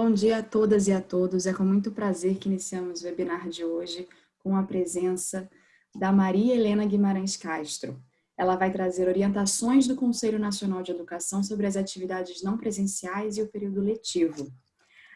Bom dia a todas e a todos. É com muito prazer que iniciamos o webinar de hoje com a presença da Maria Helena Guimarães Castro. Ela vai trazer orientações do Conselho Nacional de Educação sobre as atividades não presenciais e o período letivo.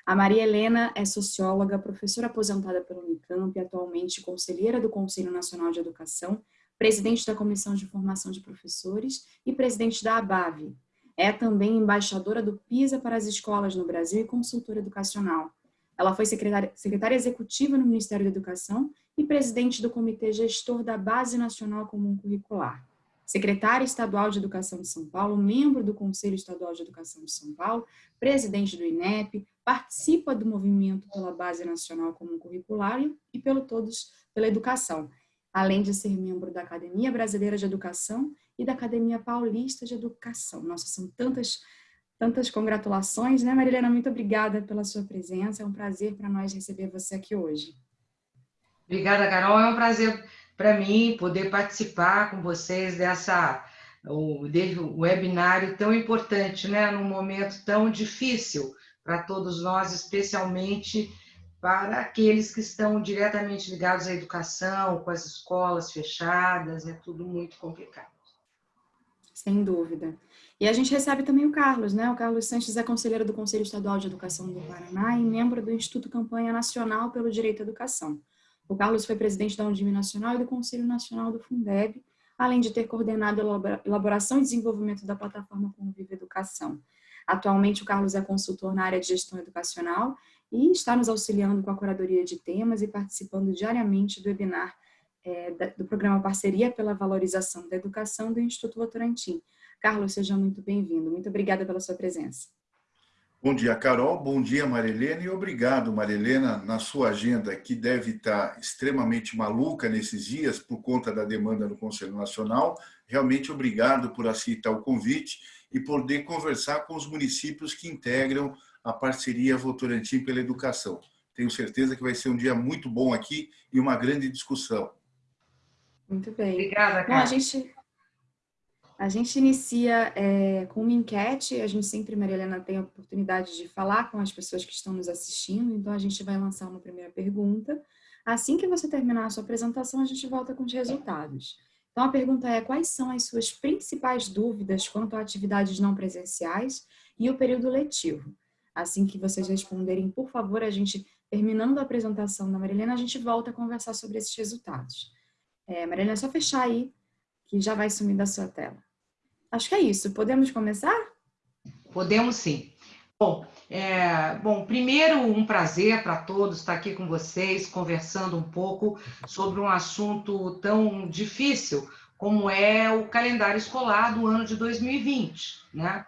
A Maria Helena é socióloga, professora aposentada pelo Unicamp, atualmente conselheira do Conselho Nacional de Educação, presidente da Comissão de Formação de Professores e presidente da ABAV, é também embaixadora do PISA para as escolas no Brasil e consultora educacional. Ela foi secretária, secretária executiva no Ministério da Educação e presidente do Comitê Gestor da Base Nacional Comum Curricular. Secretária Estadual de Educação de São Paulo, membro do Conselho Estadual de Educação de São Paulo, presidente do INEP, participa do movimento pela Base Nacional Comum Curricular e pelo Todos pela Educação, além de ser membro da Academia Brasileira de Educação e da Academia Paulista de Educação. Nossa, são tantas, tantas congratulações, né, Marilena? Muito obrigada pela sua presença. É um prazer para nós receber você aqui hoje. Obrigada, Carol. É um prazer para mim poder participar com vocês dessa o, webinário tão importante, né, num momento tão difícil para todos nós, especialmente para aqueles que estão diretamente ligados à educação, com as escolas fechadas, é tudo muito complicado. Sem dúvida. E a gente recebe também o Carlos, né? O Carlos Sanches é conselheiro do Conselho Estadual de Educação do Paraná e membro do Instituto Campanha Nacional pelo Direito à Educação. O Carlos foi presidente da Undime Nacional e do Conselho Nacional do Fundeb, além de ter coordenado a elaboração e desenvolvimento da plataforma Convive Educação. Atualmente, o Carlos é consultor na área de gestão educacional e está nos auxiliando com a curadoria de temas e participando diariamente do webinar é, do programa Parceria pela Valorização da Educação do Instituto Votorantim. Carlos, seja muito bem-vindo. Muito obrigada pela sua presença. Bom dia, Carol. Bom dia, Marilena. E obrigado, Marilena, na sua agenda, que deve estar extremamente maluca nesses dias por conta da demanda no Conselho Nacional. Realmente obrigado por aceitar o convite e poder conversar com os municípios que integram a parceria Votorantim pela Educação. Tenho certeza que vai ser um dia muito bom aqui e uma grande discussão. Muito bem. Obrigada, Bom, a gente, a gente inicia é, com uma enquete, a gente sempre, Maria Helena, tem a oportunidade de falar com as pessoas que estão nos assistindo, então a gente vai lançar uma primeira pergunta. Assim que você terminar a sua apresentação, a gente volta com os resultados. Então a pergunta é, quais são as suas principais dúvidas quanto a atividades não presenciais e o período letivo? Assim que vocês responderem, por favor, a gente, terminando a apresentação da Marilena, a gente volta a conversar sobre esses resultados. É, Marilena, é só fechar aí, que já vai sumir da sua tela. Acho que é isso. Podemos começar? Podemos sim. Bom, é, bom, primeiro um prazer para todos estar aqui com vocês, conversando um pouco sobre um assunto tão difícil como é o calendário escolar do ano de 2020, né?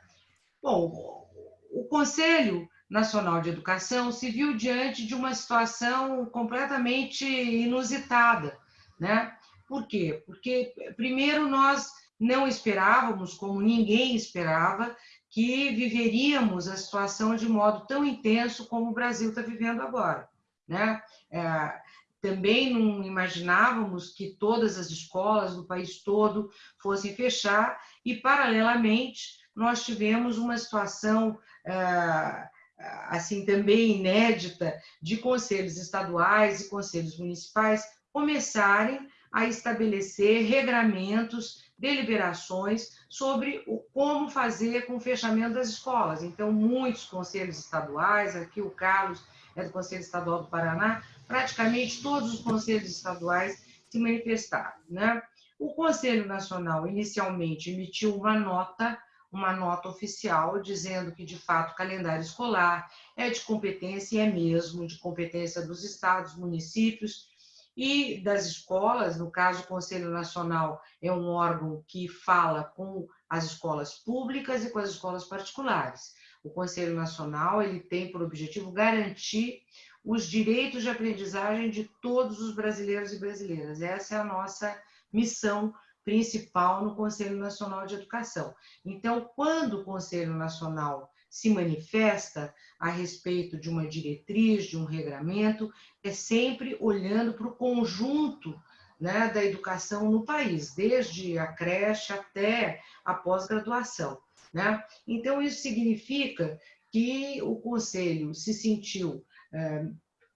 Bom, o Conselho Nacional de Educação se viu diante de uma situação completamente inusitada, né? Por quê? Porque, primeiro, nós não esperávamos, como ninguém esperava, que viveríamos a situação de modo tão intenso como o Brasil está vivendo agora. Né? É, também não imaginávamos que todas as escolas do país todo fossem fechar e, paralelamente, nós tivemos uma situação ah, assim também inédita de conselhos estaduais e conselhos municipais começarem a estabelecer regramentos, deliberações sobre o, como fazer com o fechamento das escolas. Então, muitos conselhos estaduais, aqui o Carlos é do Conselho Estadual do Paraná, praticamente todos os conselhos estaduais se manifestaram. Né? O Conselho Nacional, inicialmente, emitiu uma nota uma nota oficial dizendo que, de fato, o calendário escolar é de competência, e é mesmo de competência dos estados, municípios e das escolas. No caso, o Conselho Nacional é um órgão que fala com as escolas públicas e com as escolas particulares. O Conselho Nacional ele tem por objetivo garantir os direitos de aprendizagem de todos os brasileiros e brasileiras. Essa é a nossa missão principal no Conselho Nacional de Educação. Então, quando o Conselho Nacional se manifesta a respeito de uma diretriz, de um regramento, é sempre olhando para o conjunto né, da educação no país, desde a creche até a pós-graduação. Né? Então, isso significa que o Conselho se sentiu, eh,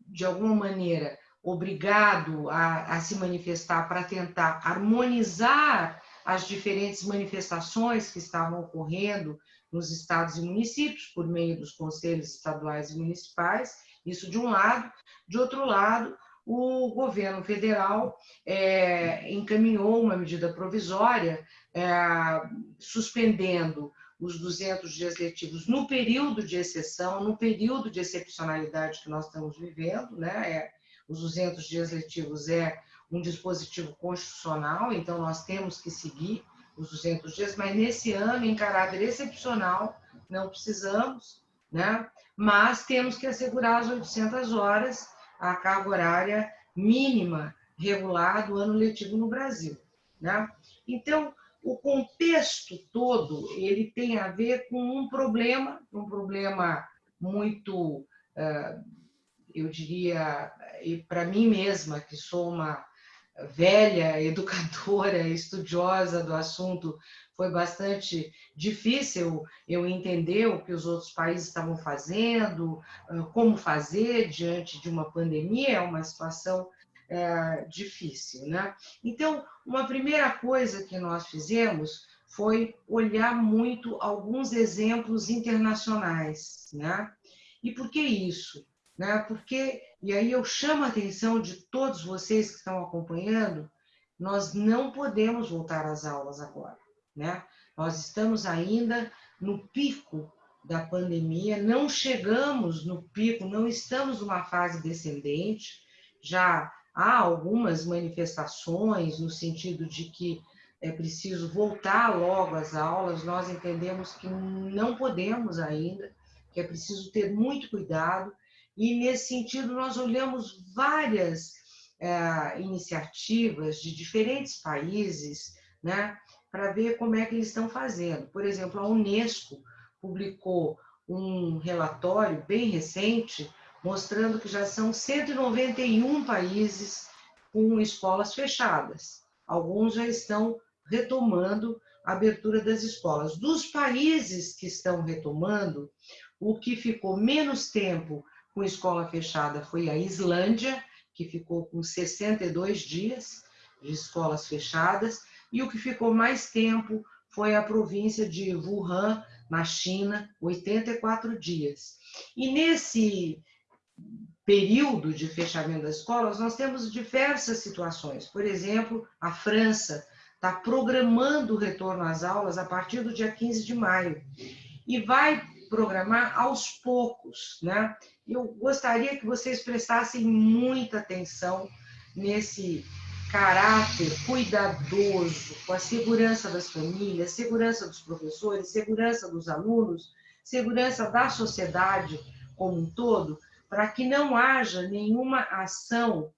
de alguma maneira, obrigado a, a se manifestar para tentar harmonizar as diferentes manifestações que estavam ocorrendo nos estados e municípios, por meio dos conselhos estaduais e municipais, isso de um lado. De outro lado, o governo federal é, encaminhou uma medida provisória é, suspendendo os 200 dias letivos no período de exceção, no período de excepcionalidade que nós estamos vivendo, né? É, os 200 dias letivos é um dispositivo constitucional, então nós temos que seguir os 200 dias, mas nesse ano, em caráter excepcional, não precisamos, né? mas temos que assegurar as 800 horas, a carga horária mínima regular do ano letivo no Brasil. Né? Então, o contexto todo ele tem a ver com um problema, um problema muito, eh, eu diria, para mim mesma, que sou uma velha, educadora, estudiosa do assunto, foi bastante difícil eu entender o que os outros países estavam fazendo, como fazer diante de uma pandemia, é uma situação é, difícil. Né? Então, uma primeira coisa que nós fizemos foi olhar muito alguns exemplos internacionais. Né? E por que isso? Né? Porque e aí eu chamo a atenção de todos vocês que estão acompanhando, nós não podemos voltar às aulas agora, né? Nós estamos ainda no pico da pandemia, não chegamos no pico, não estamos numa fase descendente, já há algumas manifestações no sentido de que é preciso voltar logo às aulas, nós entendemos que não podemos ainda, que é preciso ter muito cuidado, e, nesse sentido, nós olhamos várias é, iniciativas de diferentes países né, para ver como é que eles estão fazendo. Por exemplo, a Unesco publicou um relatório bem recente mostrando que já são 191 países com escolas fechadas. Alguns já estão retomando a abertura das escolas. Dos países que estão retomando, o que ficou menos tempo com escola fechada foi a Islândia, que ficou com 62 dias de escolas fechadas, e o que ficou mais tempo foi a província de Wuhan, na China, 84 dias. E nesse período de fechamento das escolas, nós temos diversas situações. Por exemplo, a França está programando o retorno às aulas a partir do dia 15 de maio e vai programar aos poucos, né? Eu gostaria que vocês prestassem muita atenção nesse caráter cuidadoso com a segurança das famílias, segurança dos professores, segurança dos alunos, segurança da sociedade como um todo, para que não haja nenhuma ação,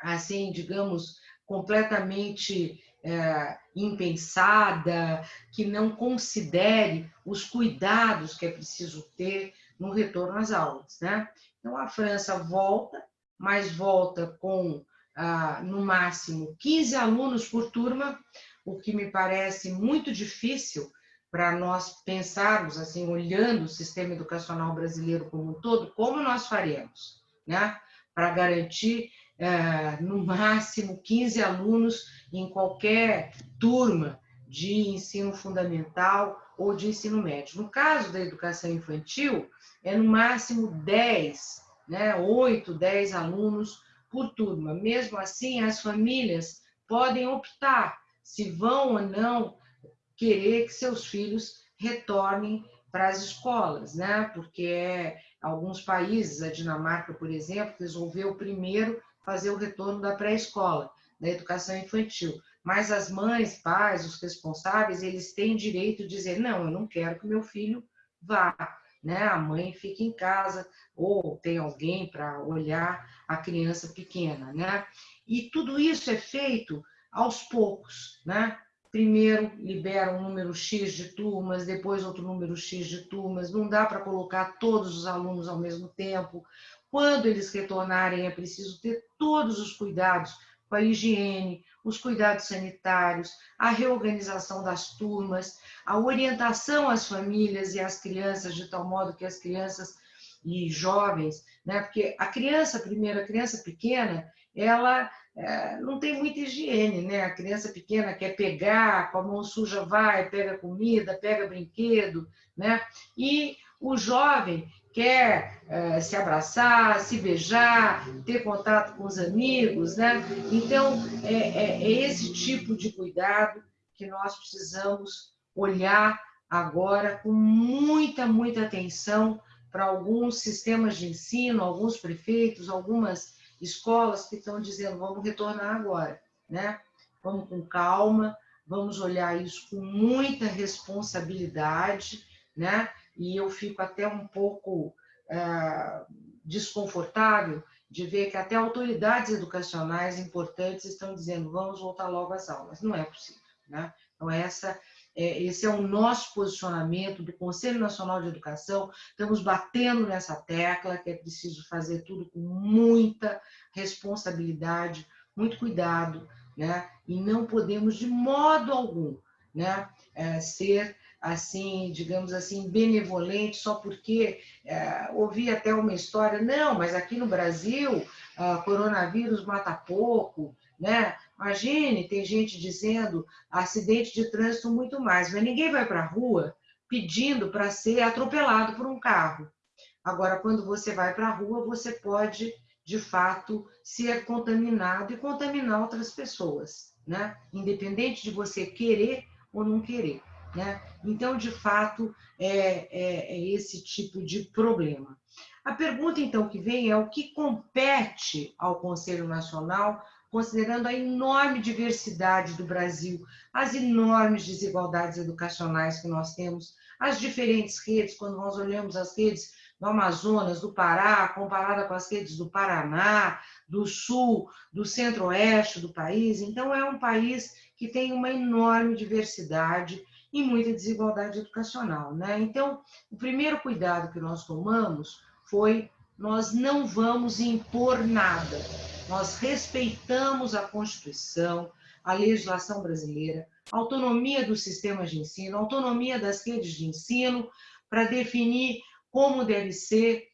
assim, digamos, completamente é, impensada, que não considere os cuidados que é preciso ter no retorno às aulas. Né? Então, a França volta, mas volta com, ah, no máximo, 15 alunos por turma, o que me parece muito difícil para nós pensarmos, assim, olhando o sistema educacional brasileiro como um todo, como nós faremos, né? Para garantir é, no máximo 15 alunos em qualquer turma de ensino fundamental ou de ensino médio. No caso da educação infantil, é no máximo 10, né, 8, 10 alunos por turma. Mesmo assim, as famílias podem optar se vão ou não querer que seus filhos retornem para as escolas, né? Porque é, alguns países, a Dinamarca, por exemplo, resolveu primeiro fazer o retorno da pré-escola, da educação infantil. Mas as mães, pais, os responsáveis, eles têm direito de dizer: não, eu não quero que meu filho vá. Né? A mãe fica em casa ou tem alguém para olhar a criança pequena. Né? E tudo isso é feito aos poucos. Né? Primeiro libera um número X de turmas, depois outro número X de turmas. Não dá para colocar todos os alunos ao mesmo tempo. Quando eles retornarem, é preciso ter todos os cuidados a higiene, os cuidados sanitários, a reorganização das turmas, a orientação às famílias e às crianças, de tal modo que as crianças e jovens, né? Porque a criança, primeiro, a criança pequena, ela é, não tem muita higiene, né? A criança pequena quer pegar, com a mão suja vai, pega comida, pega brinquedo, né? E o jovem quer é, se abraçar, se beijar, ter contato com os amigos, né? Então, é, é, é esse tipo de cuidado que nós precisamos olhar agora com muita, muita atenção para alguns sistemas de ensino, alguns prefeitos, algumas escolas que estão dizendo vamos retornar agora, né? Vamos com calma, vamos olhar isso com muita responsabilidade, né? E eu fico até um pouco é, desconfortável de ver que até autoridades educacionais importantes estão dizendo vamos voltar logo às aulas. Não é possível, né? Então essa é, esse é o nosso posicionamento do Conselho Nacional de Educação. Estamos batendo nessa tecla que é preciso fazer tudo com muita responsabilidade, muito cuidado, né? E não podemos de modo algum, né, é, ser assim, digamos assim, benevolente só porque é, ouvi até uma história, não, mas aqui no Brasil, ah, coronavírus mata pouco, né? Imagine, tem gente dizendo acidente de trânsito muito mais, mas ninguém vai para a rua pedindo para ser atropelado por um carro. Agora, quando você vai para a rua, você pode, de fato, ser contaminado e contaminar outras pessoas, né? Independente de você querer ou não querer, né? Então, de fato, é, é, é esse tipo de problema. A pergunta, então, que vem é o que compete ao Conselho Nacional considerando a enorme diversidade do Brasil, as enormes desigualdades educacionais que nós temos, as diferentes redes, quando nós olhamos as redes do Amazonas, do Pará, comparada com as redes do Paraná, do Sul, do Centro-Oeste do país. Então, é um país que tem uma enorme diversidade e muita desigualdade educacional. Né? Então, o primeiro cuidado que nós tomamos foi nós não vamos impor nada. Nós respeitamos a Constituição, a legislação brasileira, a autonomia dos sistemas de ensino, a autonomia das redes de ensino, para definir como deve ser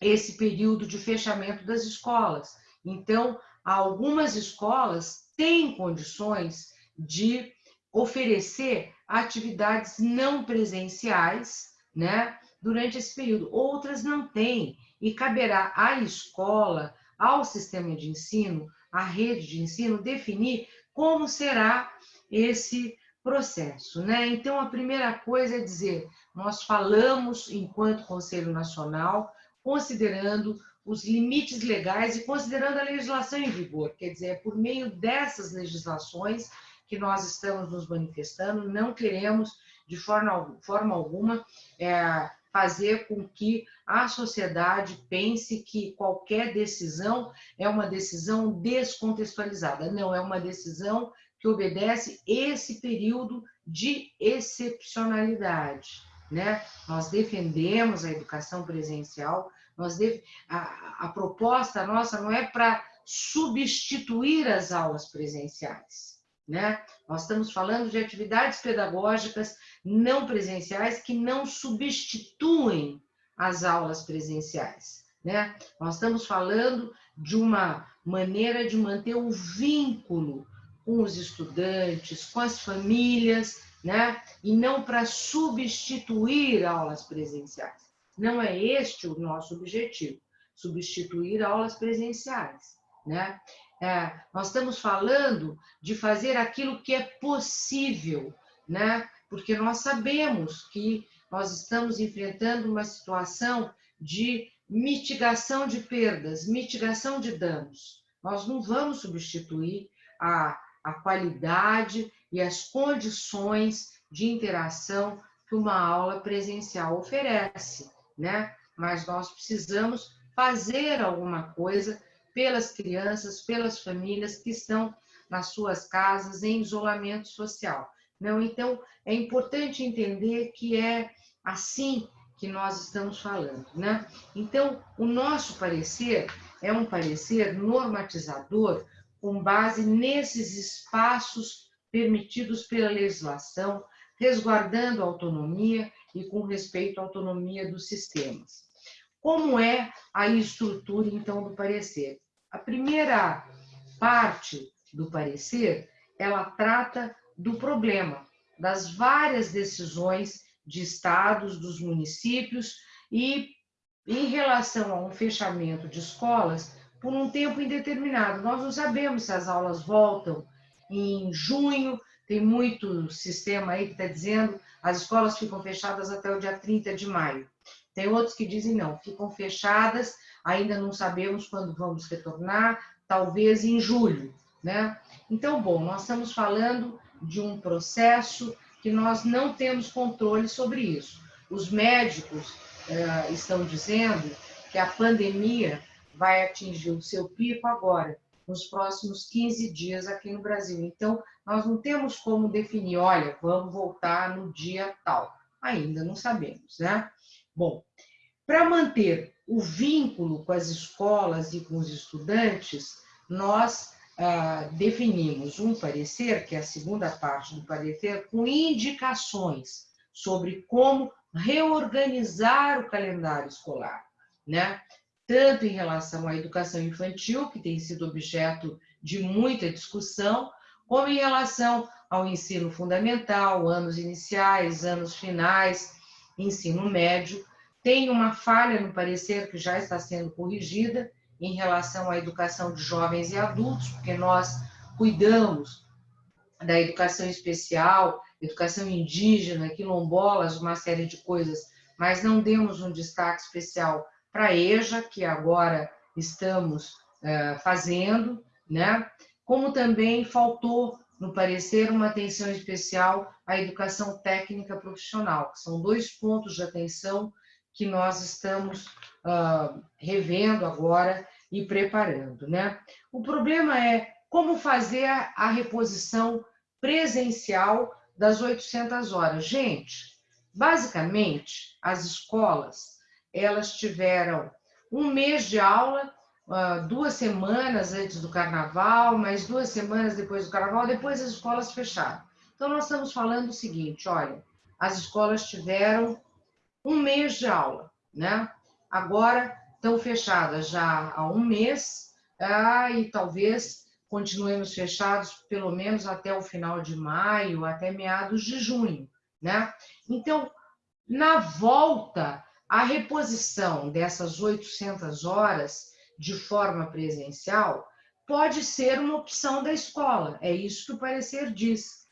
esse período de fechamento das escolas. Então, algumas escolas têm condições de oferecer atividades não presenciais, né, durante esse período. Outras não têm e caberá à escola, ao sistema de ensino, à rede de ensino, definir como será esse processo. Né? Então, a primeira coisa é dizer, nós falamos, enquanto Conselho Nacional, considerando os limites legais e considerando a legislação em vigor, quer dizer, é por meio dessas legislações que nós estamos nos manifestando, não queremos, de forma, forma alguma, é, fazer com que a sociedade pense que qualquer decisão é uma decisão descontextualizada. Não, é uma decisão que obedece esse período de excepcionalidade. Né? Nós defendemos a educação presencial, nós def... a, a proposta nossa não é para substituir as aulas presenciais né? Nós estamos falando de atividades pedagógicas não presenciais que não substituem as aulas presenciais. Né? Nós estamos falando de uma maneira de manter o vínculo com os estudantes, com as famílias, né? e não para substituir aulas presenciais. Não é este o nosso objetivo, substituir aulas presenciais. Né? É, nós estamos falando de fazer aquilo que é possível, né? Porque nós sabemos que nós estamos enfrentando uma situação de mitigação de perdas, mitigação de danos. Nós não vamos substituir a, a qualidade e as condições de interação que uma aula presencial oferece, né? Mas nós precisamos fazer alguma coisa pelas crianças, pelas famílias que estão nas suas casas em isolamento social. Não, então é importante entender que é assim que nós estamos falando, né? Então, o nosso parecer é um parecer normatizador com base nesses espaços permitidos pela legislação, resguardando a autonomia e com respeito à autonomia dos sistemas. Como é a estrutura, então, do parecer? A primeira parte do parecer, ela trata do problema, das várias decisões de estados, dos municípios e em relação a um fechamento de escolas por um tempo indeterminado. Nós não sabemos se as aulas voltam em junho, tem muito sistema aí que está dizendo as escolas ficam fechadas até o dia 30 de maio. Tem outros que dizem não, ficam fechadas, ainda não sabemos quando vamos retornar, talvez em julho, né? Então, bom, nós estamos falando de um processo que nós não temos controle sobre isso. Os médicos eh, estão dizendo que a pandemia vai atingir o seu pico agora, nos próximos 15 dias aqui no Brasil. Então, nós não temos como definir, olha, vamos voltar no dia tal. Ainda não sabemos, né? Bom, para manter o vínculo com as escolas e com os estudantes, nós ah, definimos um parecer, que é a segunda parte do parecer, com indicações sobre como reorganizar o calendário escolar, né? Tanto em relação à educação infantil, que tem sido objeto de muita discussão, como em relação ao ensino fundamental, anos iniciais, anos finais, ensino médio. Tem uma falha no parecer que já está sendo corrigida, em relação à educação de jovens e adultos, porque nós cuidamos da educação especial, educação indígena, quilombolas, uma série de coisas, mas não demos um destaque especial para a EJA, que agora estamos uh, fazendo, né? Como também faltou no parecer uma atenção especial à educação técnica profissional, que são dois pontos de atenção que nós estamos uh, revendo agora e preparando. Né? O problema é como fazer a reposição presencial das 800 horas. Gente, basicamente, as escolas, elas tiveram um mês de aula, ah, duas semanas antes do carnaval, mais duas semanas depois do carnaval, depois as escolas fecharam. Então, nós estamos falando o seguinte, olha, as escolas tiveram um mês de aula, né? Agora estão fechadas já há um mês ah, e talvez continuemos fechados pelo menos até o final de maio, até meados de junho, né? Então, na volta, a reposição dessas 800 horas de forma presencial pode ser uma opção da escola, é isso que o parecer diz.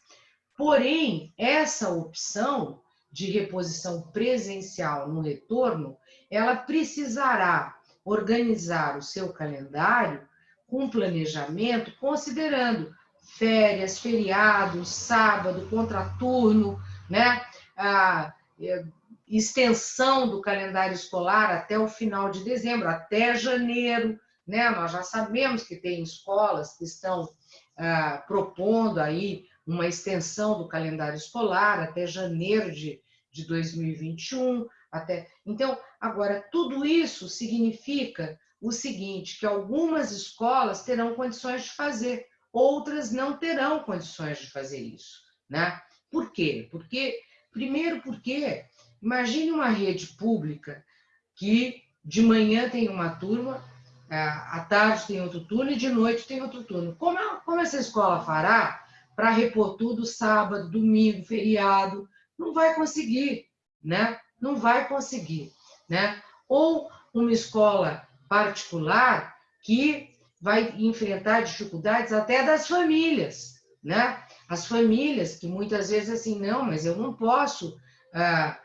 Porém, essa opção de reposição presencial no retorno, ela precisará organizar o seu calendário com planejamento, considerando férias, feriados, sábado, contraturno, né? a é, extensão do calendário escolar até o final de dezembro, até janeiro, né? Nós já sabemos que tem escolas que estão ah, propondo aí uma extensão do calendário escolar até janeiro de, de 2021. Até... Então, agora, tudo isso significa o seguinte, que algumas escolas terão condições de fazer, outras não terão condições de fazer isso. Né? Por quê? Porque, primeiro porque, imagine uma rede pública que de manhã tem uma turma, à tarde tem outro turno e de noite tem outro turno. Como, como essa escola fará para repor tudo sábado, domingo, feriado, não vai conseguir, né? Não vai conseguir, né? Ou uma escola particular que vai enfrentar dificuldades até das famílias, né? As famílias que muitas vezes assim, não, mas eu não posso, ah,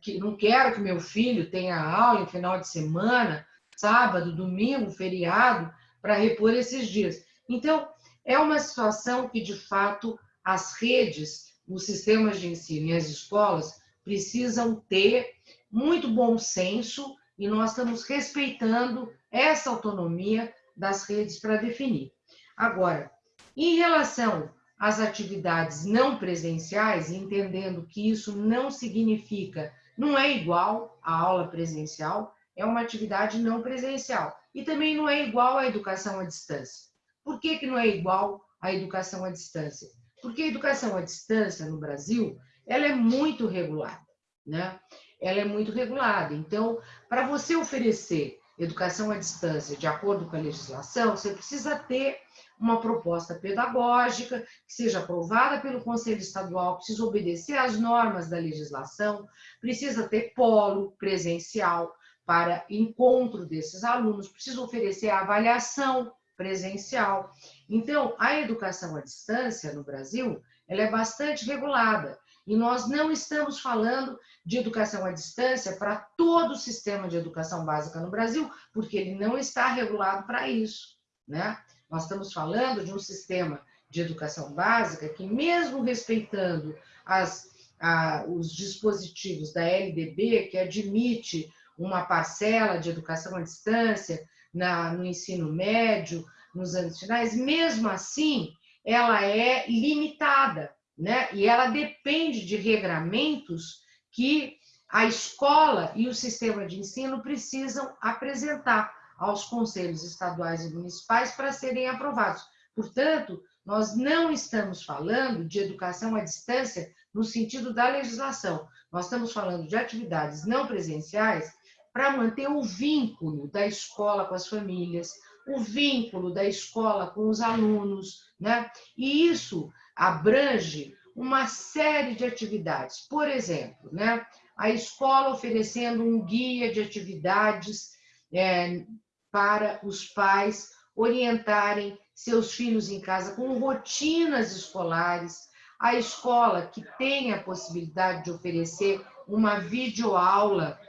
que não quero que meu filho tenha aula em final de semana, sábado, domingo, feriado, para repor esses dias. Então, é uma situação que, de fato, as redes, os sistemas de ensino e as escolas precisam ter muito bom senso e nós estamos respeitando essa autonomia das redes para definir. Agora, em relação às atividades não presenciais, entendendo que isso não significa, não é igual à aula presencial, é uma atividade não presencial. E também não é igual à educação à distância. Por que, que não é igual à educação à distância? Porque a educação à distância no Brasil, ela é muito regulada, né? Ela é muito regulada. Então, para você oferecer educação à distância de acordo com a legislação, você precisa ter uma proposta pedagógica que seja aprovada pelo Conselho Estadual, precisa obedecer às normas da legislação, precisa ter polo presencial para encontro desses alunos, precisa oferecer avaliação presencial. Então, a educação à distância no Brasil, ela é bastante regulada. E nós não estamos falando de educação à distância para todo o sistema de educação básica no Brasil, porque ele não está regulado para isso, né? Nós estamos falando de um sistema de educação básica que, mesmo respeitando as, a, os dispositivos da LDB, que admite uma parcela de educação à distância na, no ensino médio, nos anos finais, mesmo assim, ela é limitada, né? E ela depende de regramentos que a escola e o sistema de ensino precisam apresentar aos conselhos estaduais e municipais para serem aprovados. Portanto, nós não estamos falando de educação à distância no sentido da legislação. Nós estamos falando de atividades não presenciais para manter o vínculo da escola com as famílias, o vínculo da escola com os alunos, né? E isso abrange uma série de atividades. Por exemplo, né, a escola oferecendo um guia de atividades é, para os pais orientarem seus filhos em casa com rotinas escolares, a escola que tem a possibilidade de oferecer uma videoaula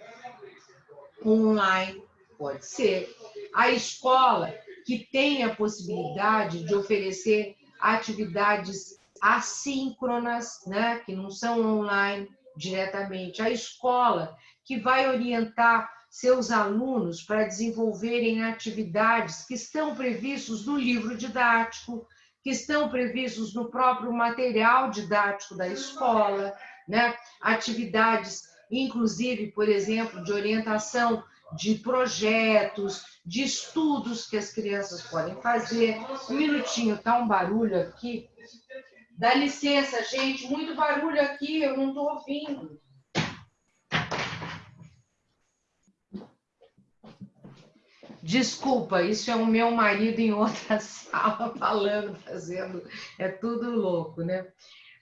online, pode ser, a escola que tem a possibilidade de oferecer atividades assíncronas, né, que não são online diretamente, a escola que vai orientar seus alunos para desenvolverem atividades que estão previstos no livro didático, que estão previstos no próprio material didático da escola, né? Atividades, inclusive, por exemplo, de orientação de projetos, de estudos que as crianças podem fazer. Um minutinho, tá um barulho aqui. Dá licença, gente, muito barulho aqui, eu não estou ouvindo. Desculpa, isso é o meu marido em outra sala falando, fazendo, é tudo louco, né?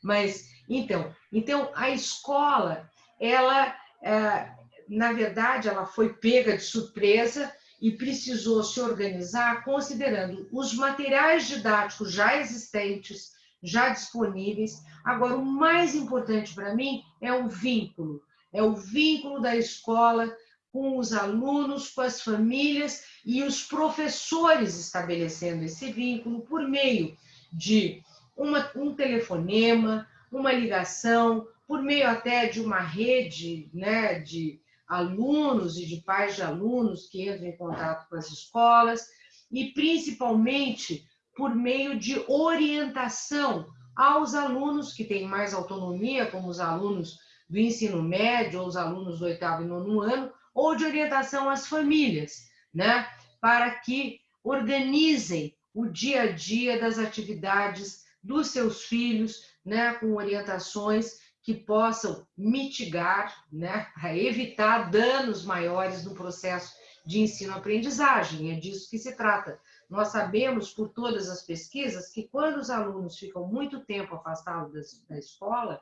Mas, então, então a escola, ela, é, na verdade, ela foi pega de surpresa e precisou se organizar considerando os materiais didáticos já existentes, já disponíveis. Agora, o mais importante para mim é o vínculo, é o vínculo da escola com os alunos, com as famílias e os professores estabelecendo esse vínculo por meio de uma, um telefonema, uma ligação, por meio até de uma rede né, de alunos e de pais de alunos que entram em contato com as escolas, e principalmente por meio de orientação aos alunos que têm mais autonomia, como os alunos do ensino médio ou os alunos do oitavo e nono ano, ou de orientação às famílias, né? Para que organizem o dia a dia das atividades dos seus filhos, né? Com orientações que possam mitigar, né? evitar danos maiores no processo de ensino-aprendizagem. É disso que se trata. Nós sabemos, por todas as pesquisas, que quando os alunos ficam muito tempo afastados da escola,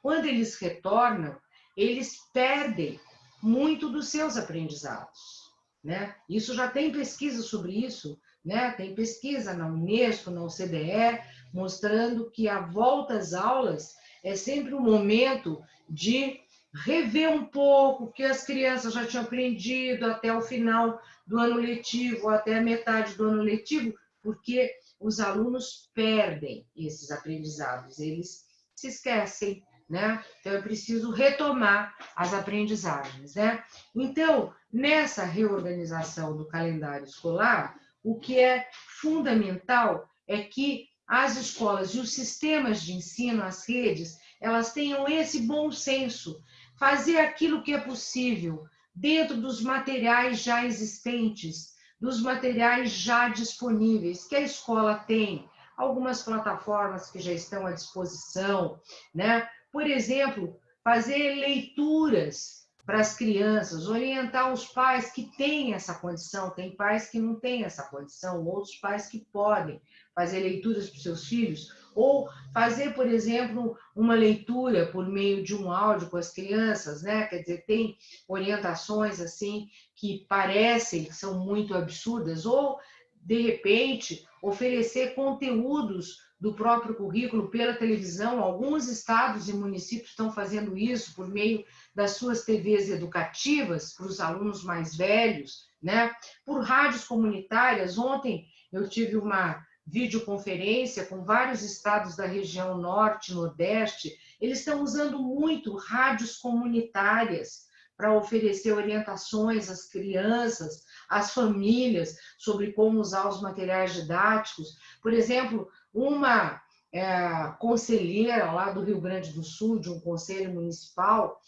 quando eles retornam, eles perdem muito dos seus aprendizados. Né? Isso já tem pesquisa sobre isso, né? tem pesquisa na Unesco, na OCDE, mostrando que a volta às aulas é sempre um momento de rever um pouco o que as crianças já tinham aprendido até o final do ano letivo, até a metade do ano letivo, porque os alunos perdem esses aprendizados, eles se esquecem, né? Então, é preciso retomar as aprendizagens, né? Então, nessa reorganização do calendário escolar, o que é fundamental é que as escolas e os sistemas de ensino, as redes, elas tenham esse bom senso, fazer aquilo que é possível dentro dos materiais já existentes, dos materiais já disponíveis que a escola tem, algumas plataformas que já estão à disposição, né? Por exemplo, fazer leituras para as crianças, orientar os pais que têm essa condição, tem pais que não têm essa condição, outros pais que podem fazer leituras para os seus filhos, ou fazer, por exemplo, uma leitura por meio de um áudio com as crianças, né? Quer dizer, tem orientações assim que parecem que são muito absurdas, ou de repente oferecer conteúdos do próprio currículo pela televisão. Alguns estados e municípios estão fazendo isso por meio das suas TVs educativas para os alunos mais velhos, né? Por rádios comunitárias. Ontem eu tive uma videoconferência com vários estados da região norte, nordeste. Eles estão usando muito rádios comunitárias para oferecer orientações às crianças, às famílias, sobre como usar os materiais didáticos. Por exemplo, uma é, conselheira lá do Rio Grande do Sul, de um conselho municipal,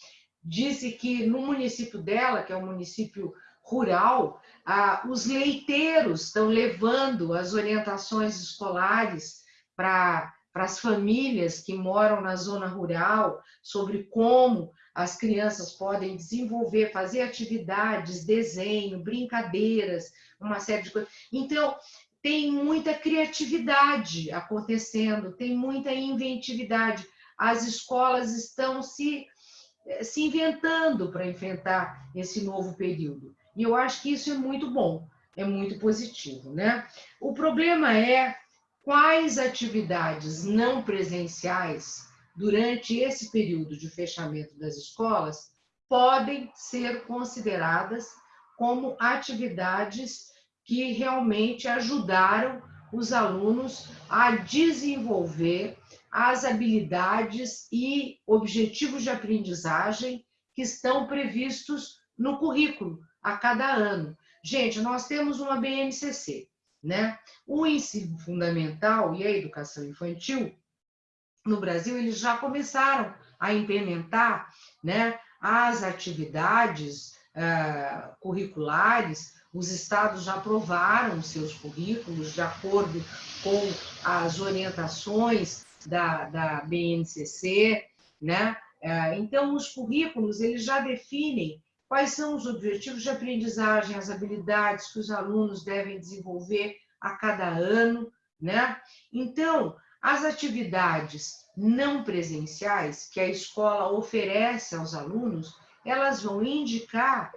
disse que no município dela, que é um município rural, ah, os leiteiros estão levando as orientações escolares para as famílias que moram na zona rural sobre como as crianças podem desenvolver, fazer atividades, desenho, brincadeiras, uma série de coisas. Então, tem muita criatividade acontecendo, tem muita inventividade. As escolas estão se, se inventando para enfrentar esse novo período. E eu acho que isso é muito bom, é muito positivo. Né? O problema é quais atividades não presenciais, durante esse período de fechamento das escolas, podem ser consideradas como atividades que realmente ajudaram os alunos a desenvolver as habilidades e objetivos de aprendizagem que estão previstos no currículo, a cada ano. Gente, nós temos uma BNCC, né? O ensino fundamental e a educação infantil, no Brasil, eles já começaram a implementar né, as atividades uh, curriculares, os estados já aprovaram seus currículos de acordo com as orientações da, da BNCC, né? Uh, então, os currículos, eles já definem quais são os objetivos de aprendizagem, as habilidades que os alunos devem desenvolver a cada ano, né? Então, as atividades não presenciais que a escola oferece aos alunos, elas vão indicar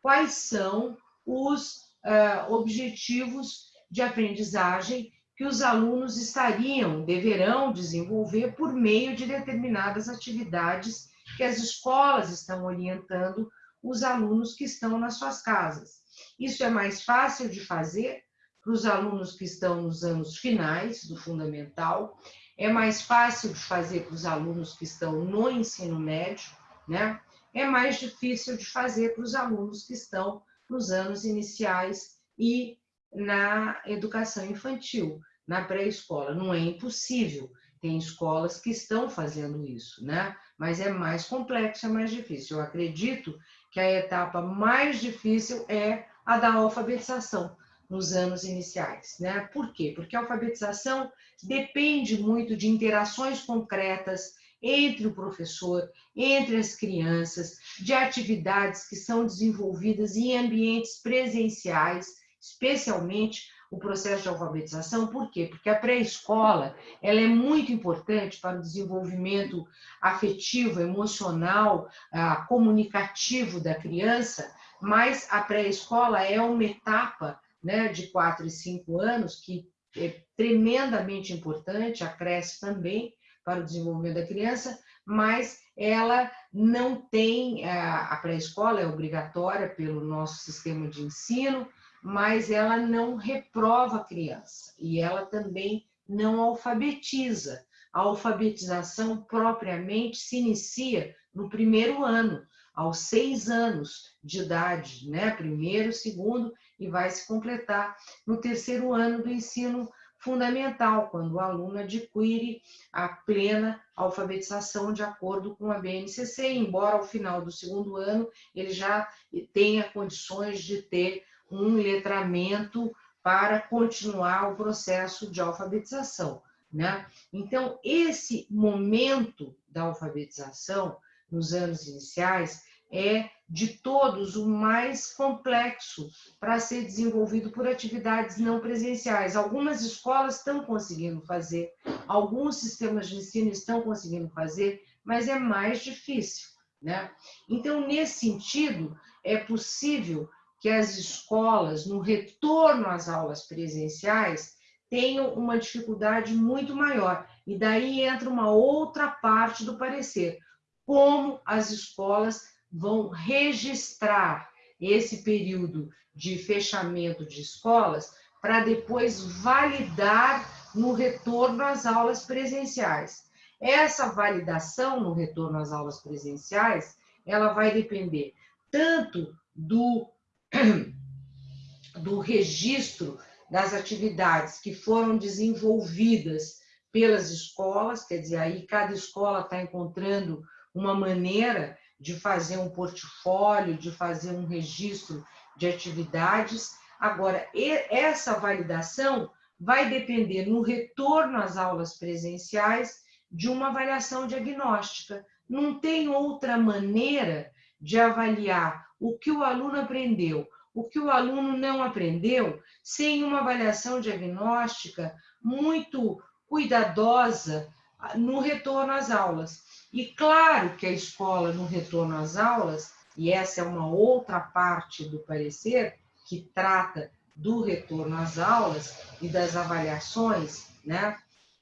quais são os uh, objetivos de aprendizagem que os alunos estariam, deverão desenvolver por meio de determinadas atividades que as escolas estão orientando os alunos que estão nas suas casas. Isso é mais fácil de fazer para os alunos que estão nos anos finais do fundamental, é mais fácil de fazer para os alunos que estão no ensino médio, né? É mais difícil de fazer para os alunos que estão nos anos iniciais e na educação infantil, na pré-escola. Não é impossível, tem escolas que estão fazendo isso, né? Mas é mais complexo, é mais difícil. Eu acredito que a etapa mais difícil é a da alfabetização nos anos iniciais, né? Por quê? Porque a alfabetização depende muito de interações concretas entre o professor, entre as crianças, de atividades que são desenvolvidas em ambientes presenciais, especialmente o processo de alfabetização, por quê? Porque a pré-escola ela é muito importante para o desenvolvimento afetivo, emocional, ah, comunicativo da criança, mas a pré-escola é uma etapa né, de 4 e 5 anos que é tremendamente importante, acresce também para o desenvolvimento da criança, mas ela não tem, ah, a pré-escola é obrigatória pelo nosso sistema de ensino, mas ela não reprova a criança e ela também não alfabetiza. A alfabetização propriamente se inicia no primeiro ano, aos seis anos de idade, né? Primeiro, segundo, e vai se completar no terceiro ano do ensino fundamental, quando o aluno adquire a plena alfabetização de acordo com a BNCC, embora ao final do segundo ano ele já tenha condições de ter um letramento para continuar o processo de alfabetização. Né? Então, esse momento da alfabetização, nos anos iniciais, é de todos o mais complexo para ser desenvolvido por atividades não presenciais. Algumas escolas estão conseguindo fazer, alguns sistemas de ensino estão conseguindo fazer, mas é mais difícil. Né? Então, nesse sentido, é possível que as escolas, no retorno às aulas presenciais, tenham uma dificuldade muito maior. E daí entra uma outra parte do parecer: como as escolas vão registrar esse período de fechamento de escolas para depois validar no retorno às aulas presenciais. Essa validação no retorno às aulas presenciais, ela vai depender tanto do, do registro das atividades que foram desenvolvidas pelas escolas, quer dizer, aí cada escola está encontrando uma maneira de fazer um portfólio, de fazer um registro de atividades. Agora, essa validação vai depender no retorno às aulas presenciais de uma avaliação diagnóstica. Não tem outra maneira de avaliar o que o aluno aprendeu, o que o aluno não aprendeu, sem uma avaliação diagnóstica muito cuidadosa no retorno às aulas. E claro que a escola, no retorno às aulas, e essa é uma outra parte do parecer, que trata do retorno às aulas e das avaliações, né?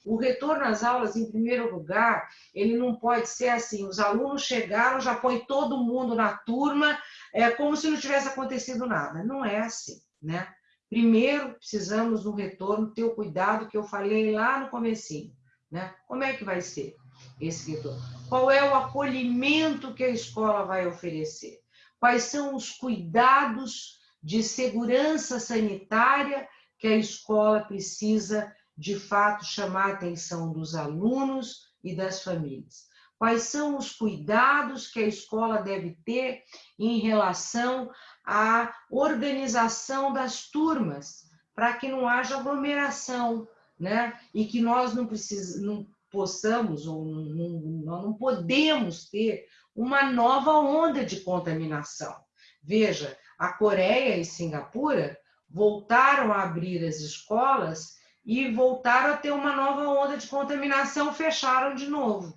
O retorno às aulas, em primeiro lugar, ele não pode ser assim: os alunos chegaram, já põe todo mundo na turma, é como se não tivesse acontecido nada. Não é assim, né? Primeiro, precisamos no retorno ter o cuidado que eu falei lá no comecinho, né? Como é que vai ser esse retorno? Qual é o acolhimento que a escola vai oferecer? Quais são os cuidados de segurança sanitária que a escola precisa de fato chamar a atenção dos alunos e das famílias. Quais são os cuidados que a escola deve ter em relação à organização das turmas, para que não haja aglomeração, né? E que nós não, precis, não possamos ou não, não, não podemos ter uma nova onda de contaminação. Veja, a Coreia e Singapura voltaram a abrir as escolas e voltaram a ter uma nova onda de contaminação, fecharam de novo,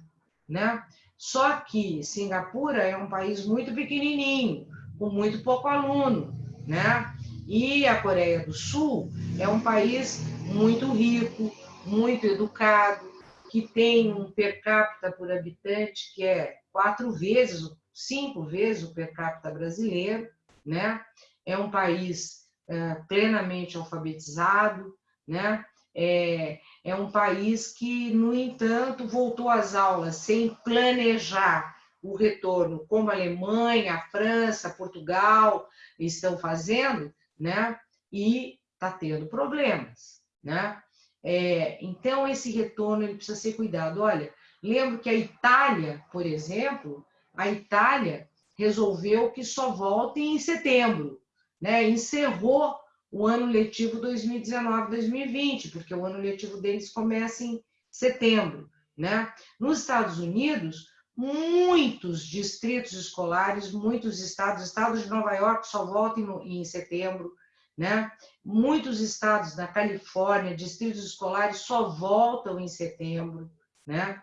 né? Só que Singapura é um país muito pequenininho, com muito pouco aluno, né? E a Coreia do Sul é um país muito rico, muito educado, que tem um per capita por habitante que é quatro vezes, cinco vezes o per capita brasileiro, né? É um país é, plenamente alfabetizado, né? É, é um país que, no entanto, voltou às aulas sem planejar o retorno, como a Alemanha, a França, Portugal estão fazendo, né? E está tendo problemas, né? É, então, esse retorno ele precisa ser cuidado. Olha, lembro que a Itália, por exemplo, a Itália resolveu que só volta em setembro, né? Encerrou o ano letivo 2019-2020, porque o ano letivo deles começa em setembro. Né? Nos Estados Unidos, muitos distritos escolares, muitos estados, estado de Nova York só voltam em, em setembro, né? Muitos estados na Califórnia, distritos escolares só voltam em setembro, né?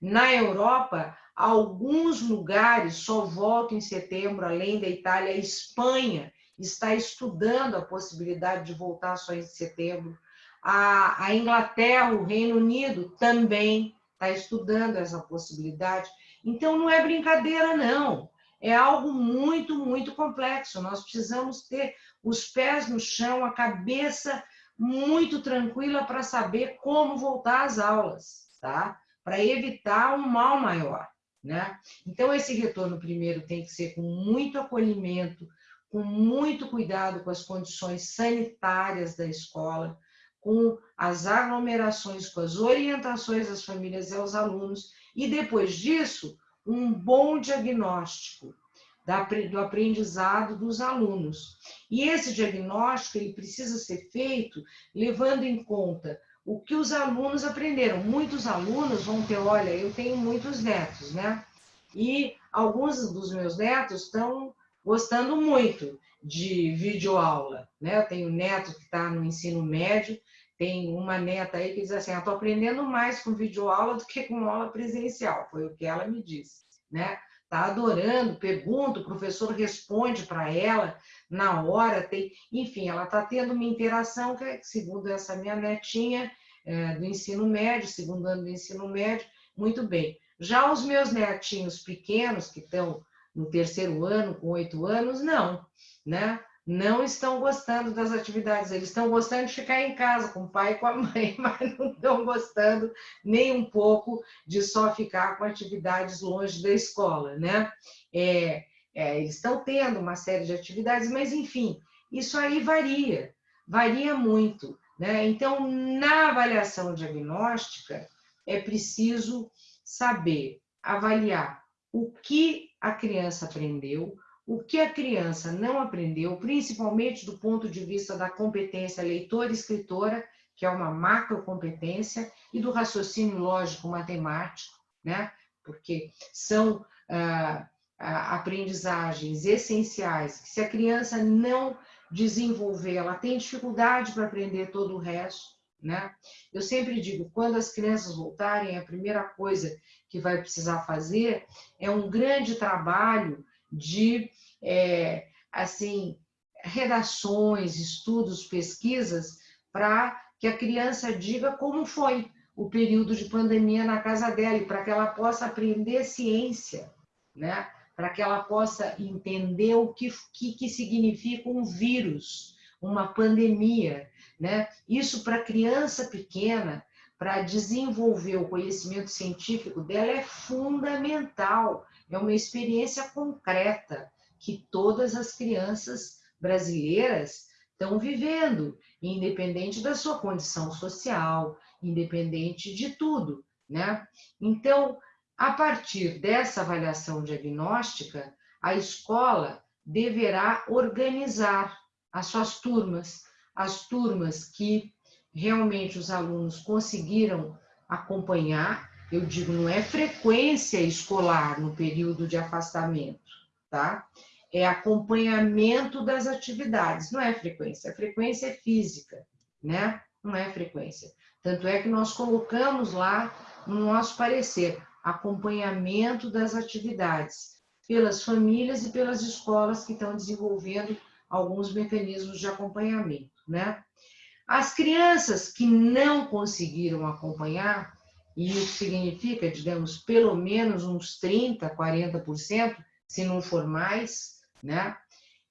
Na Europa, alguns lugares só voltam em setembro, além da Itália, Espanha está estudando a possibilidade de voltar só em setembro. A, a Inglaterra, o Reino Unido também está estudando essa possibilidade. Então, não é brincadeira, não. É algo muito, muito complexo. Nós precisamos ter os pés no chão, a cabeça muito tranquila para saber como voltar às aulas, tá? Para evitar um mal maior, né? Então, esse retorno primeiro tem que ser com muito acolhimento, com muito cuidado com as condições sanitárias da escola, com as aglomerações, com as orientações às famílias e aos alunos, e depois disso, um bom diagnóstico. do aprendizado dos alunos. E esse diagnóstico ele precisa ser feito levando em conta o que os alunos aprenderam. Muitos alunos vão ter, olha, eu tenho muitos netos, né? E alguns dos meus netos estão gostando muito de videoaula, né? Eu tenho neto que está no ensino médio, tem uma neta aí que diz assim, estou aprendendo mais com videoaula do que com aula presencial, foi o que ela me disse, né? Está adorando, pergunta, o professor responde para ela na hora, tem, enfim, ela está tendo uma interação que, segundo essa minha netinha é, do ensino médio, segundo ano do ensino médio, muito bem. Já os meus netinhos pequenos, que estão no terceiro ano, com oito anos, não, né? Não estão gostando das atividades, eles estão gostando de ficar em casa com o pai e com a mãe, mas não estão gostando nem um pouco de só ficar com atividades longe da escola, né? É, é, eles estão tendo uma série de atividades, mas enfim, isso aí varia, varia muito. Né? Então, na avaliação diagnóstica, é preciso saber avaliar o que a criança aprendeu, o que a criança não aprendeu, principalmente do ponto de vista da competência leitora-escritora, que é uma macrocompetência, e do raciocínio lógico-matemático, né? porque são ah, aprendizagens essenciais, que se a criança não desenvolver, ela tem dificuldade para aprender todo o resto, né? Eu sempre digo, quando as crianças voltarem, a primeira coisa que vai precisar fazer é um grande trabalho de, é, assim, redações, estudos, pesquisas, para que a criança diga como foi o período de pandemia na casa dela e para que ela possa aprender ciência, né? para que ela possa entender o que, que, que significa um vírus, uma pandemia. Né? Isso para criança pequena, para desenvolver o conhecimento científico dela é fundamental, é uma experiência concreta que todas as crianças brasileiras estão vivendo, independente da sua condição social, independente de tudo, né? Então, a partir dessa avaliação diagnóstica, a escola deverá organizar as suas turmas, as turmas que realmente os alunos conseguiram acompanhar. Eu digo, não é frequência escolar no período de afastamento, tá? É acompanhamento das atividades, não é frequência. A frequência é física, né? Não é frequência. Tanto é que nós colocamos lá no nosso parecer acompanhamento das atividades pelas famílias e pelas escolas que estão desenvolvendo alguns mecanismos de acompanhamento, né? As crianças que não conseguiram acompanhar, e isso significa, digamos, pelo menos uns 30%, 40%, se não for mais, né?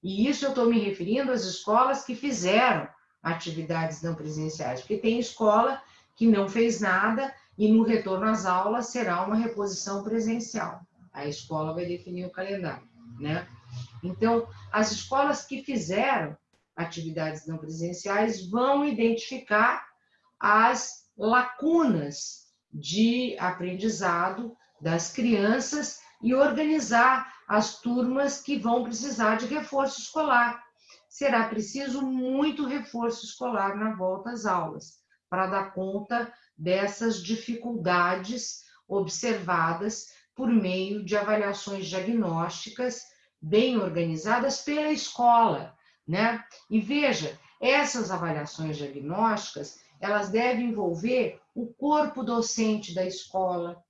E isso eu estou me referindo às escolas que fizeram atividades não presenciais, porque tem escola que não fez nada e no retorno às aulas será uma reposição presencial. A escola vai definir o calendário, né? Então, as escolas que fizeram atividades não presenciais vão identificar as lacunas de aprendizado das crianças e organizar as turmas que vão precisar de reforço escolar. Será preciso muito reforço escolar na volta às aulas, para dar conta dessas dificuldades observadas por meio de avaliações diagnósticas bem organizadas pela escola, né? E veja, essas avaliações diagnósticas, elas devem envolver o corpo docente da escola,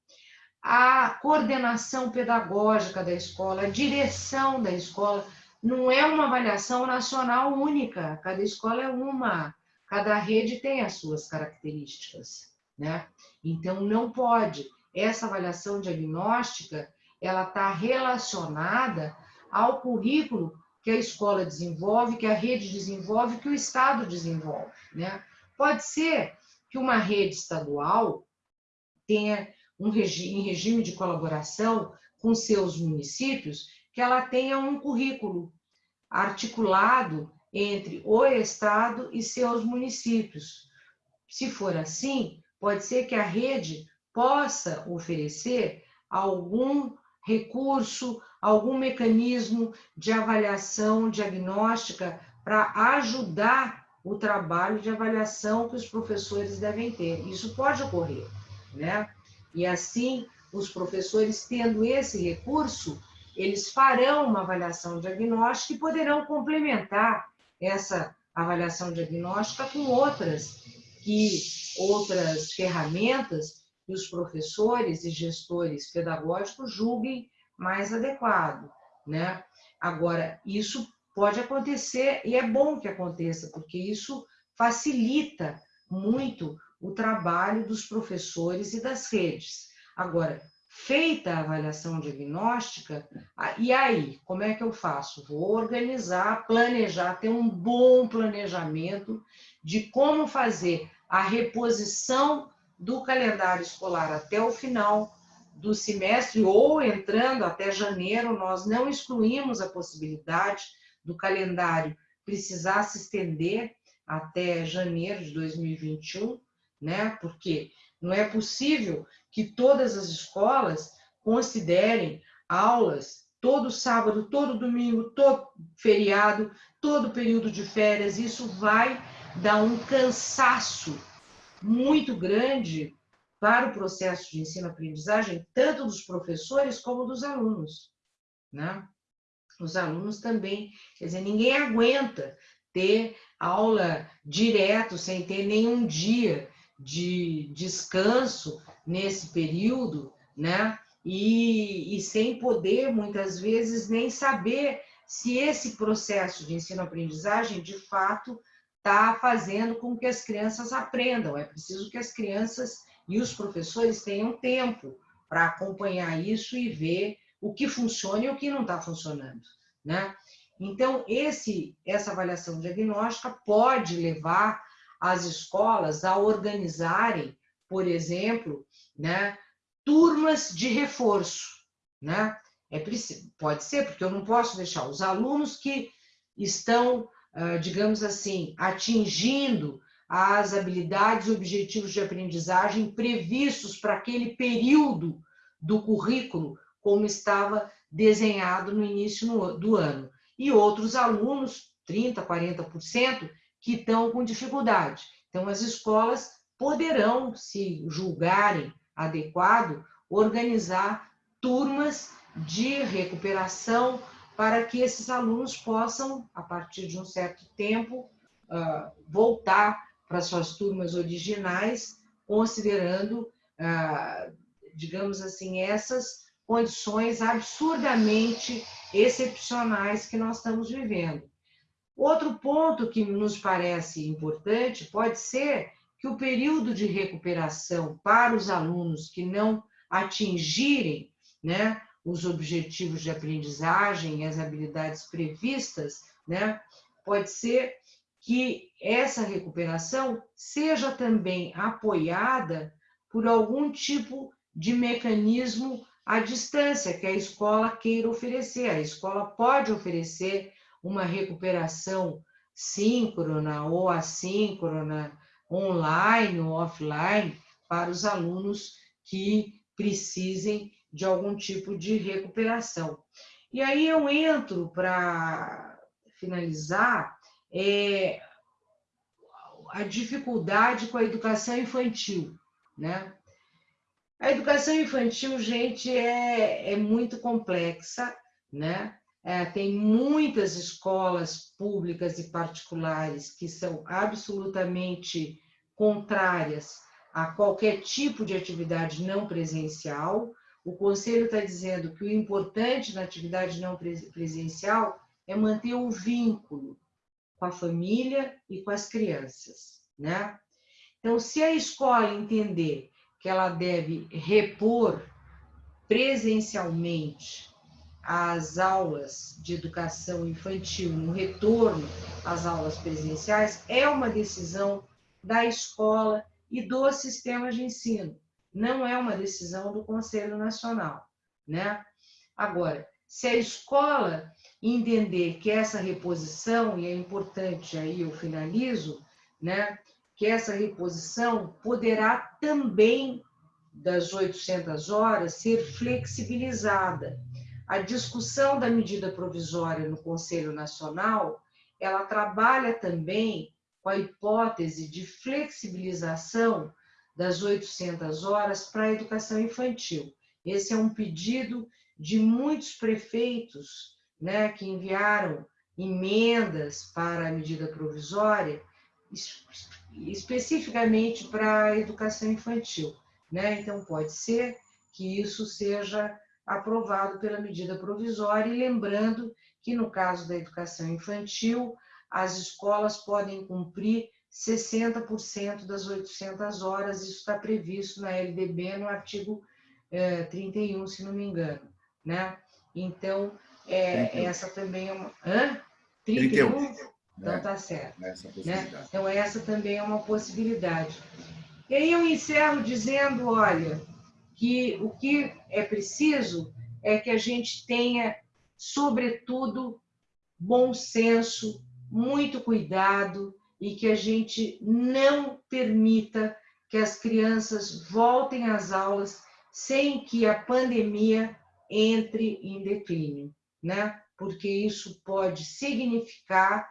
a coordenação pedagógica da escola, a direção da escola. Não é uma avaliação nacional única, cada escola é uma, cada rede tem as suas características né? Então, não pode. Essa avaliação diagnóstica, ela está relacionada ao currículo que a escola desenvolve, que a rede desenvolve, que o Estado desenvolve, né? Pode ser que uma rede estadual tenha um regime, em regime de colaboração com seus municípios, que ela tenha um currículo articulado entre o Estado e seus municípios. Se for assim, pode ser que a rede possa oferecer algum recurso, algum mecanismo de avaliação diagnóstica para ajudar o trabalho de avaliação que os professores devem ter. Isso pode ocorrer, né? E assim, os professores tendo esse recurso, eles farão uma avaliação diagnóstica e poderão complementar essa avaliação diagnóstica com outras que outras ferramentas que os professores e gestores pedagógicos julguem mais adequado, né? Agora, isso pode acontecer e é bom que aconteça, porque isso facilita muito o trabalho dos professores e das redes. Agora, feita a avaliação diagnóstica, e aí, como é que eu faço? Vou organizar, planejar, ter um bom planejamento de como fazer a reposição do calendário escolar até o final do semestre ou entrando até janeiro, nós não excluímos a possibilidade do calendário precisar se estender até janeiro de 2021, né? Porque não é possível que todas as escolas considerem aulas todo sábado, todo domingo, todo feriado, todo período de férias. Isso vai dar um cansaço muito grande para o processo de ensino-aprendizagem, tanto dos professores como dos alunos. Né? Os alunos também, quer dizer, ninguém aguenta ter aula direto, sem ter nenhum dia de descanso nesse período, né? E, e sem poder, muitas vezes, nem saber se esse processo de ensino-aprendizagem, de fato, está fazendo com que as crianças aprendam. É preciso que as crianças e os professores tenham tempo para acompanhar isso e ver o que funciona e o que não está funcionando, né? Então, esse, essa avaliação diagnóstica pode levar as escolas a organizarem, por exemplo, né, turmas de reforço, né? É pode ser, porque eu não posso deixar os alunos que estão, digamos assim, atingindo as habilidades e objetivos de aprendizagem previstos para aquele período do currículo, como estava desenhado no início do ano. E outros alunos, 30%, 40%, que estão com dificuldade. Então, as escolas poderão, se julgarem adequado, organizar turmas de recuperação para que esses alunos possam, a partir de um certo tempo, ah, voltar para suas turmas originais, considerando, ah, digamos assim, essas condições absurdamente excepcionais que nós estamos vivendo. Outro ponto que nos parece importante pode ser que o período de recuperação para os alunos que não atingirem né, os objetivos de aprendizagem e as habilidades previstas, né, pode ser que essa recuperação seja também apoiada por algum tipo de mecanismo à distância que a escola queira oferecer. A escola pode oferecer uma recuperação síncrona ou assíncrona, online ou offline, para os alunos que precisem de algum tipo de recuperação. E aí eu entro para finalizar é, a dificuldade com a educação infantil, né? A educação infantil, gente, é, é muito complexa, né? É, tem muitas escolas públicas e particulares que são absolutamente contrárias a qualquer tipo de atividade não presencial. O Conselho está dizendo que o importante na atividade não presencial é manter o vínculo com a família e com as crianças, né? Então, se a escola entender que ela deve repor presencialmente as aulas de educação infantil no retorno às aulas presenciais é uma decisão da escola e do sistema de ensino, não é uma decisão do Conselho Nacional, né? Agora, se a escola entender que essa reposição, e é importante aí eu finalizo, né, que essa reposição poderá também das 800 horas ser flexibilizada. A discussão da medida provisória no Conselho Nacional, ela trabalha também com a hipótese de flexibilização das 800 horas para a educação infantil. Esse é um pedido de muitos prefeitos né, que enviaram emendas para a medida provisória, especificamente para a educação infantil. Né? Então, pode ser que isso seja aprovado pela medida provisória, e lembrando que, no caso da educação infantil, as escolas podem cumprir 60% das 800 horas, isso está previsto na LDB, no artigo 31, eh, se não me engano. Né? Então, é, essa também é uma... Hã? 31? 31. Então, tá certo. Né? Então, essa também é uma possibilidade. E aí eu encerro dizendo, olha, que o que é preciso é que a gente tenha, sobretudo, bom senso, muito cuidado e que a gente não permita que as crianças voltem às aulas sem que a pandemia entre em declínio, né? Porque isso pode significar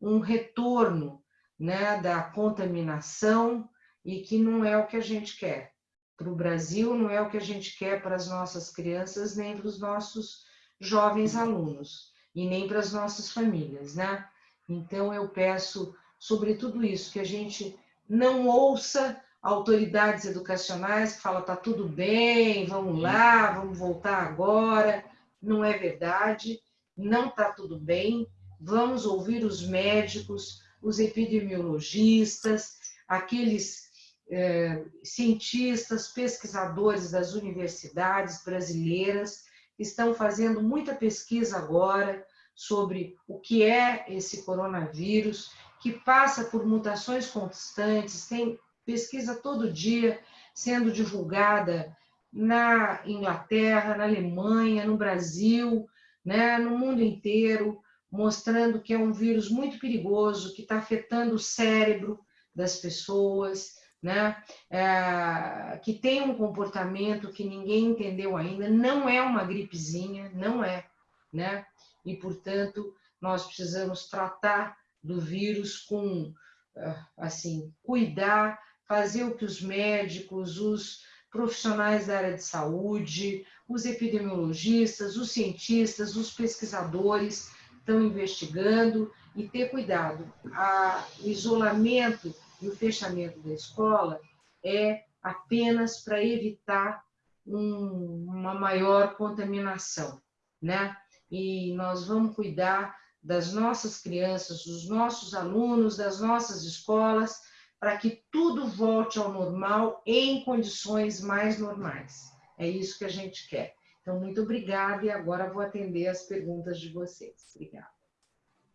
um retorno, né, da contaminação e que não é o que a gente quer. Para o Brasil não é o que a gente quer para as nossas crianças nem para os nossos jovens alunos e nem para as nossas famílias, né? Então eu peço sobre tudo isso que a gente não ouça autoridades educacionais que falam tá tudo bem, vamos lá, vamos voltar agora. Não é verdade, não tá tudo bem. Vamos ouvir os médicos, os epidemiologistas, aqueles é, cientistas, pesquisadores das universidades brasileiras estão fazendo muita pesquisa agora sobre o que é esse coronavírus, que passa por mutações constantes, tem pesquisa todo dia sendo divulgada na Inglaterra, na Alemanha, no Brasil, né, no mundo inteiro, mostrando que é um vírus muito perigoso, que está afetando o cérebro das pessoas, né, é, que tem um comportamento que ninguém entendeu ainda, não é uma gripezinha, não é, né, e portanto nós precisamos tratar do vírus com, ah, assim, cuidar, fazer o que os médicos, os profissionais da área de saúde, os epidemiologistas, os cientistas, os pesquisadores estão investigando e ter cuidado. A, o isolamento e o fechamento da escola é apenas para evitar um, uma maior contaminação, né? E nós vamos cuidar das nossas crianças, dos nossos alunos, das nossas escolas, para que tudo volte ao normal em condições mais normais. É isso que a gente quer. Então, muito obrigada e agora vou atender as perguntas de vocês. Obrigada.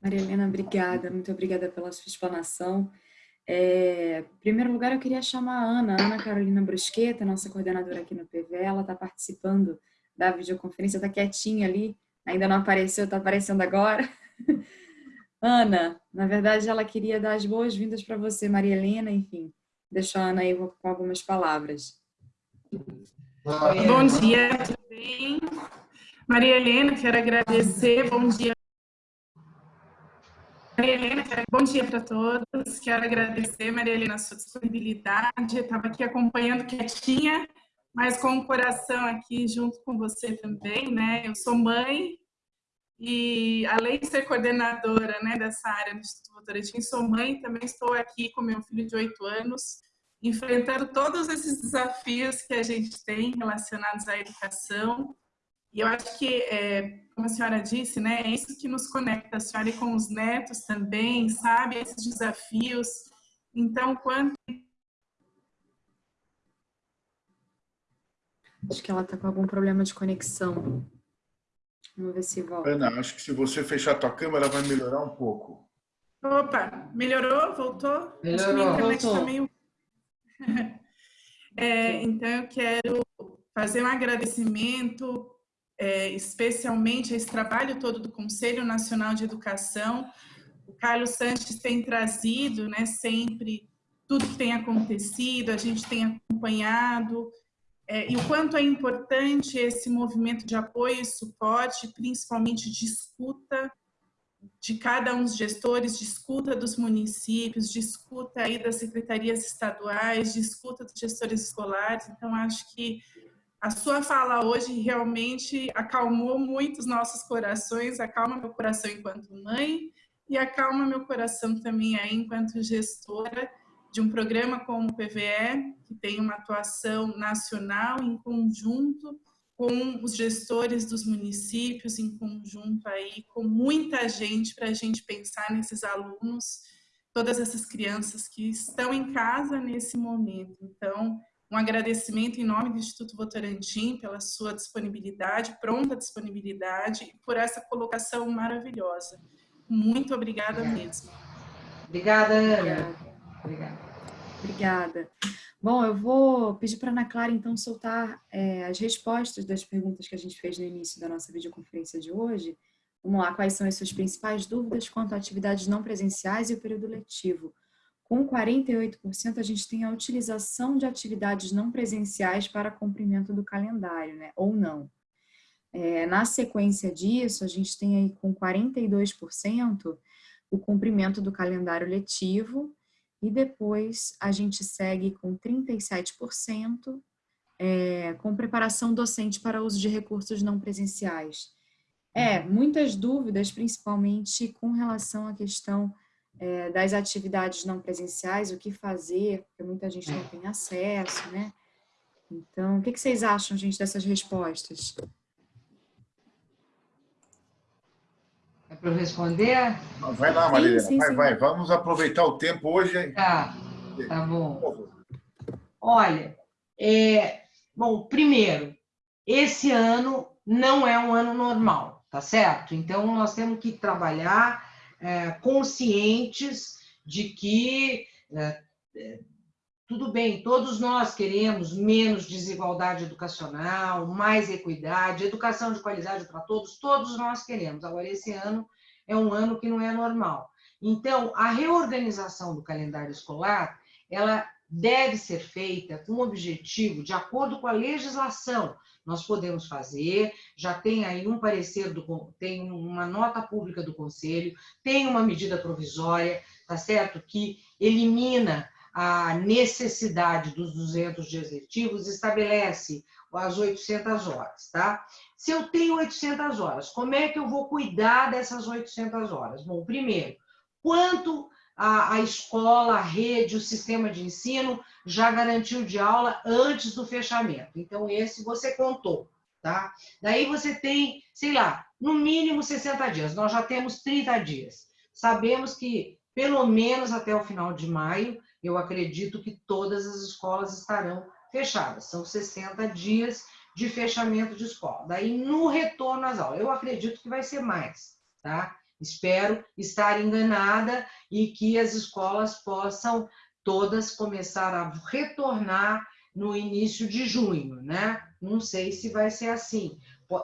Maria Helena, obrigada. Muito obrigada pela sua explanação. É, em primeiro lugar, eu queria chamar a Ana, Ana Carolina Brusqueta, nossa coordenadora aqui no PV. Ela está participando da videoconferência, está quietinha ali, ainda não apareceu, está aparecendo agora. Ana, na verdade, ela queria dar as boas-vindas para você, Maria Helena, enfim, deixar a Ana aí com algumas palavras. Bom dia, tudo bem? Maria Helena, quero agradecer, bom dia. Maria Helena, bom dia para todos, quero agradecer, Maria Helena, a sua disponibilidade, estava aqui acompanhando quietinha, mas com o coração aqui junto com você também, né? Eu sou mãe, e além de ser coordenadora né, dessa área do Instituto Votorantim, sou mãe, também estou aqui com meu filho de oito anos, enfrentando todos esses desafios que a gente tem relacionados à educação. E eu acho que, é, como a senhora disse, né, é isso que nos conecta, a senhora com os netos também, sabe, esses desafios. Então, quando Acho que ela está com algum problema de conexão. Vamos ver se volta. Ana, acho que se você fechar a tua câmera vai melhorar um pouco. Opa, melhorou? Voltou? Melhorou. Acho que Tá meio... é, então, eu quero fazer um agradecimento é, especialmente a esse trabalho todo do Conselho Nacional de Educação. O Carlos Sanches tem trazido né, sempre tudo que tem acontecido, a gente tem acompanhado, é, e o quanto é importante esse movimento de apoio e suporte, principalmente de escuta de cada um dos gestores, de escuta dos municípios, de escuta aí das secretarias estaduais, de escuta dos gestores escolares. Então, acho que a sua fala hoje realmente acalmou muito os nossos corações, acalma meu coração enquanto mãe e acalma meu coração também aí enquanto gestora de um programa como o PVE, que tem uma atuação nacional em conjunto com os gestores dos municípios, em conjunto aí com muita gente para a gente pensar nesses alunos, todas essas crianças que estão em casa nesse momento. Então, um agradecimento em nome do Instituto Votorantim pela sua disponibilidade, pronta disponibilidade e por essa colocação maravilhosa. Muito obrigada, obrigada. mesmo. Obrigada, Ana. Obrigada. Obrigada. Bom, eu vou pedir para a Ana Clara, então, soltar é, as respostas das perguntas que a gente fez no início da nossa videoconferência de hoje. Vamos lá, quais são as suas principais dúvidas quanto a atividades não presenciais e o período letivo? Com 48%, a gente tem a utilização de atividades não presenciais para cumprimento do calendário, né? ou não. É, na sequência disso, a gente tem aí com 42% o cumprimento do calendário letivo, e depois a gente segue com 37% é, com preparação docente para uso de recursos não presenciais. É, muitas dúvidas, principalmente com relação à questão é, das atividades não presenciais, o que fazer, porque muita gente não tem acesso, né? Então, o que vocês acham, gente, dessas respostas? Para eu responder? Vai lá, Marília. Sim, sim, vai, sim. vai. Vamos aproveitar o tempo hoje. Tá, tá bom. Olha, é, bom, primeiro, esse ano não é um ano normal, tá certo? Então, nós temos que trabalhar é, conscientes de que é, é tudo bem, todos nós queremos menos desigualdade educacional, mais equidade, educação de qualidade para todos, todos nós queremos. Agora, esse ano é um ano que não é normal. Então, a reorganização do calendário escolar, ela deve ser feita com o objetivo, de acordo com a legislação, nós podemos fazer, já tem aí um parecer, do, tem uma nota pública do Conselho, tem uma medida provisória, tá certo? Que elimina a necessidade dos 200 dias letivos estabelece as 800 horas, tá? Se eu tenho 800 horas, como é que eu vou cuidar dessas 800 horas? Bom, primeiro, quanto a, a escola, a rede, o sistema de ensino já garantiu de aula antes do fechamento? Então, esse você contou, tá? Daí você tem, sei lá, no mínimo 60 dias. Nós já temos 30 dias. Sabemos que, pelo menos até o final de maio, eu acredito que todas as escolas estarão fechadas. São 60 dias de fechamento de escola. Daí, no retorno às aulas, eu acredito que vai ser mais, tá? Espero estar enganada e que as escolas possam todas começar a retornar no início de junho, né? Não sei se vai ser assim.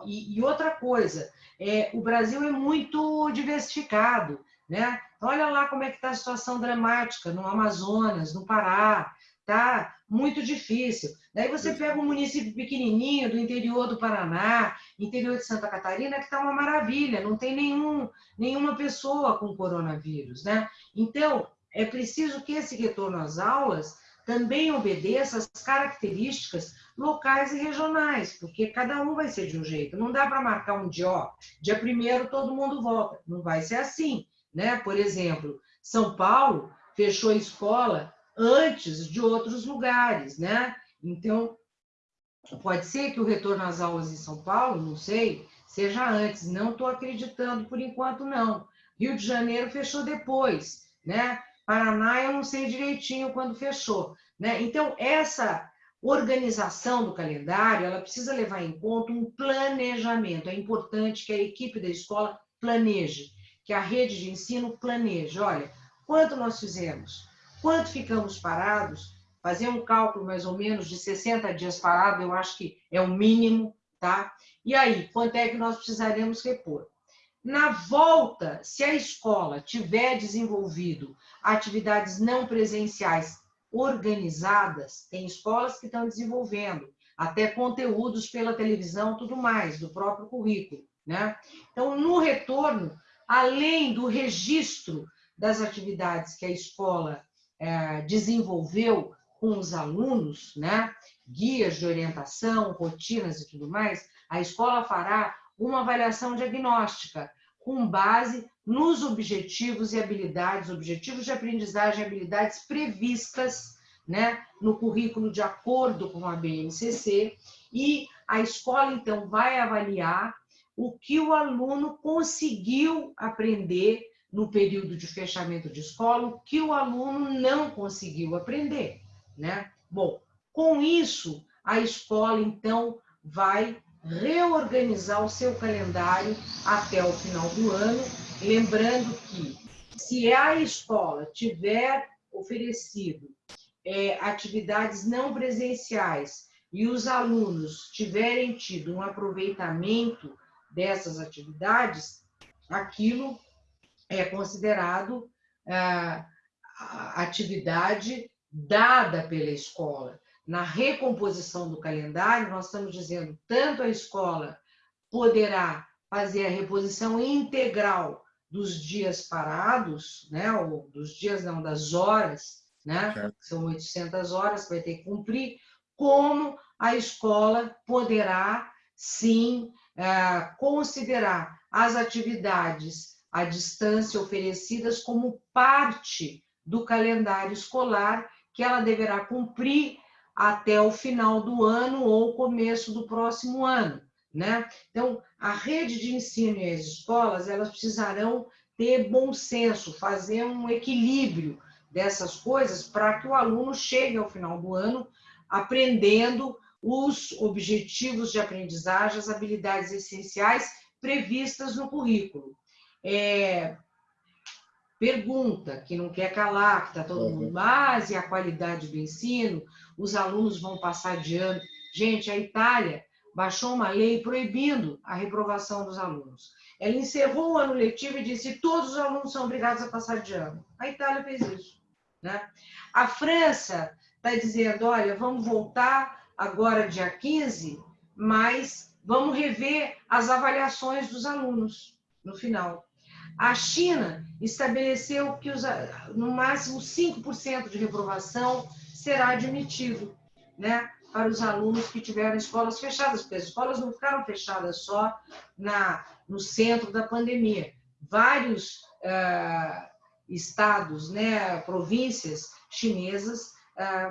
E, e outra coisa, é, o Brasil é muito diversificado, né? Olha lá como é que está a situação dramática no Amazonas, no Pará, tá muito difícil. Daí você pega um município pequenininho do interior do Paraná, interior de Santa Catarina, que está uma maravilha, não tem nenhum, nenhuma pessoa com coronavírus, né? Então, é preciso que esse retorno às aulas também obedeça às características locais e regionais, porque cada um vai ser de um jeito. Não dá para marcar um dia, ó, dia primeiro todo mundo volta. Não vai ser assim né? Por exemplo, São Paulo fechou a escola antes de outros lugares, né? Então, pode ser que o retorno às aulas em São Paulo, não sei, seja antes. Não estou acreditando por enquanto, não. Rio de Janeiro fechou depois, né? Paraná, eu não sei direitinho quando fechou, né? Então, essa organização do calendário, ela precisa levar em conta um planejamento. É importante que a equipe da escola planeje que a rede de ensino planeje. Olha, quanto nós fizemos? Quanto ficamos parados? Fazer um cálculo mais ou menos de 60 dias parado, eu acho que é o mínimo, tá? E aí, quanto é que nós precisaremos repor? Na volta, se a escola tiver desenvolvido atividades não presenciais organizadas, tem escolas que estão desenvolvendo até conteúdos pela televisão, tudo mais, do próprio currículo. Né? Então, no retorno, além do registro das atividades que a escola é, desenvolveu com os alunos, né? guias de orientação, rotinas e tudo mais, a escola fará uma avaliação diagnóstica com base nos objetivos e habilidades, objetivos de aprendizagem e habilidades previstas né, no currículo de acordo com a BNCC, e a escola, então, vai avaliar o que o aluno conseguiu aprender no período de fechamento de escola, o que o aluno não conseguiu aprender. Né? Bom, com isso, a escola, então, vai reorganizar o seu calendário até o final do ano, lembrando que se a escola tiver oferecido é, atividades não presenciais e os alunos tiverem tido um aproveitamento dessas atividades, aquilo é considerado ah, atividade dada pela escola. Na recomposição do calendário, nós estamos dizendo tanto a escola poderá fazer a reposição integral dos dias parados, né, ou dos dias não, das horas, né, são 800 horas, vai ter que cumprir, como a escola poderá, sim, considerar as atividades à distância oferecidas como parte do calendário escolar que ela deverá cumprir até o final do ano ou começo do próximo ano, né? Então, a rede de ensino e as escolas, elas precisarão ter bom senso, fazer um equilíbrio dessas coisas para que o aluno chegue ao final do ano aprendendo os objetivos de aprendizagem, as habilidades essenciais previstas no currículo. É, pergunta, que não quer calar, que está todo mundo, mas e a qualidade do ensino? Os alunos vão passar de ano. Gente, a Itália baixou uma lei proibindo a reprovação dos alunos. Ela encerrou o ano letivo e disse todos os alunos são obrigados a passar de ano. A Itália fez isso. Né? A França está dizendo, olha, vamos voltar agora dia 15, mas vamos rever as avaliações dos alunos no final. A China estabeleceu que os, no máximo 5% de reprovação será admitido né, para os alunos que tiveram escolas fechadas, porque as escolas não ficaram fechadas só na, no centro da pandemia. Vários estados, né, províncias chinesas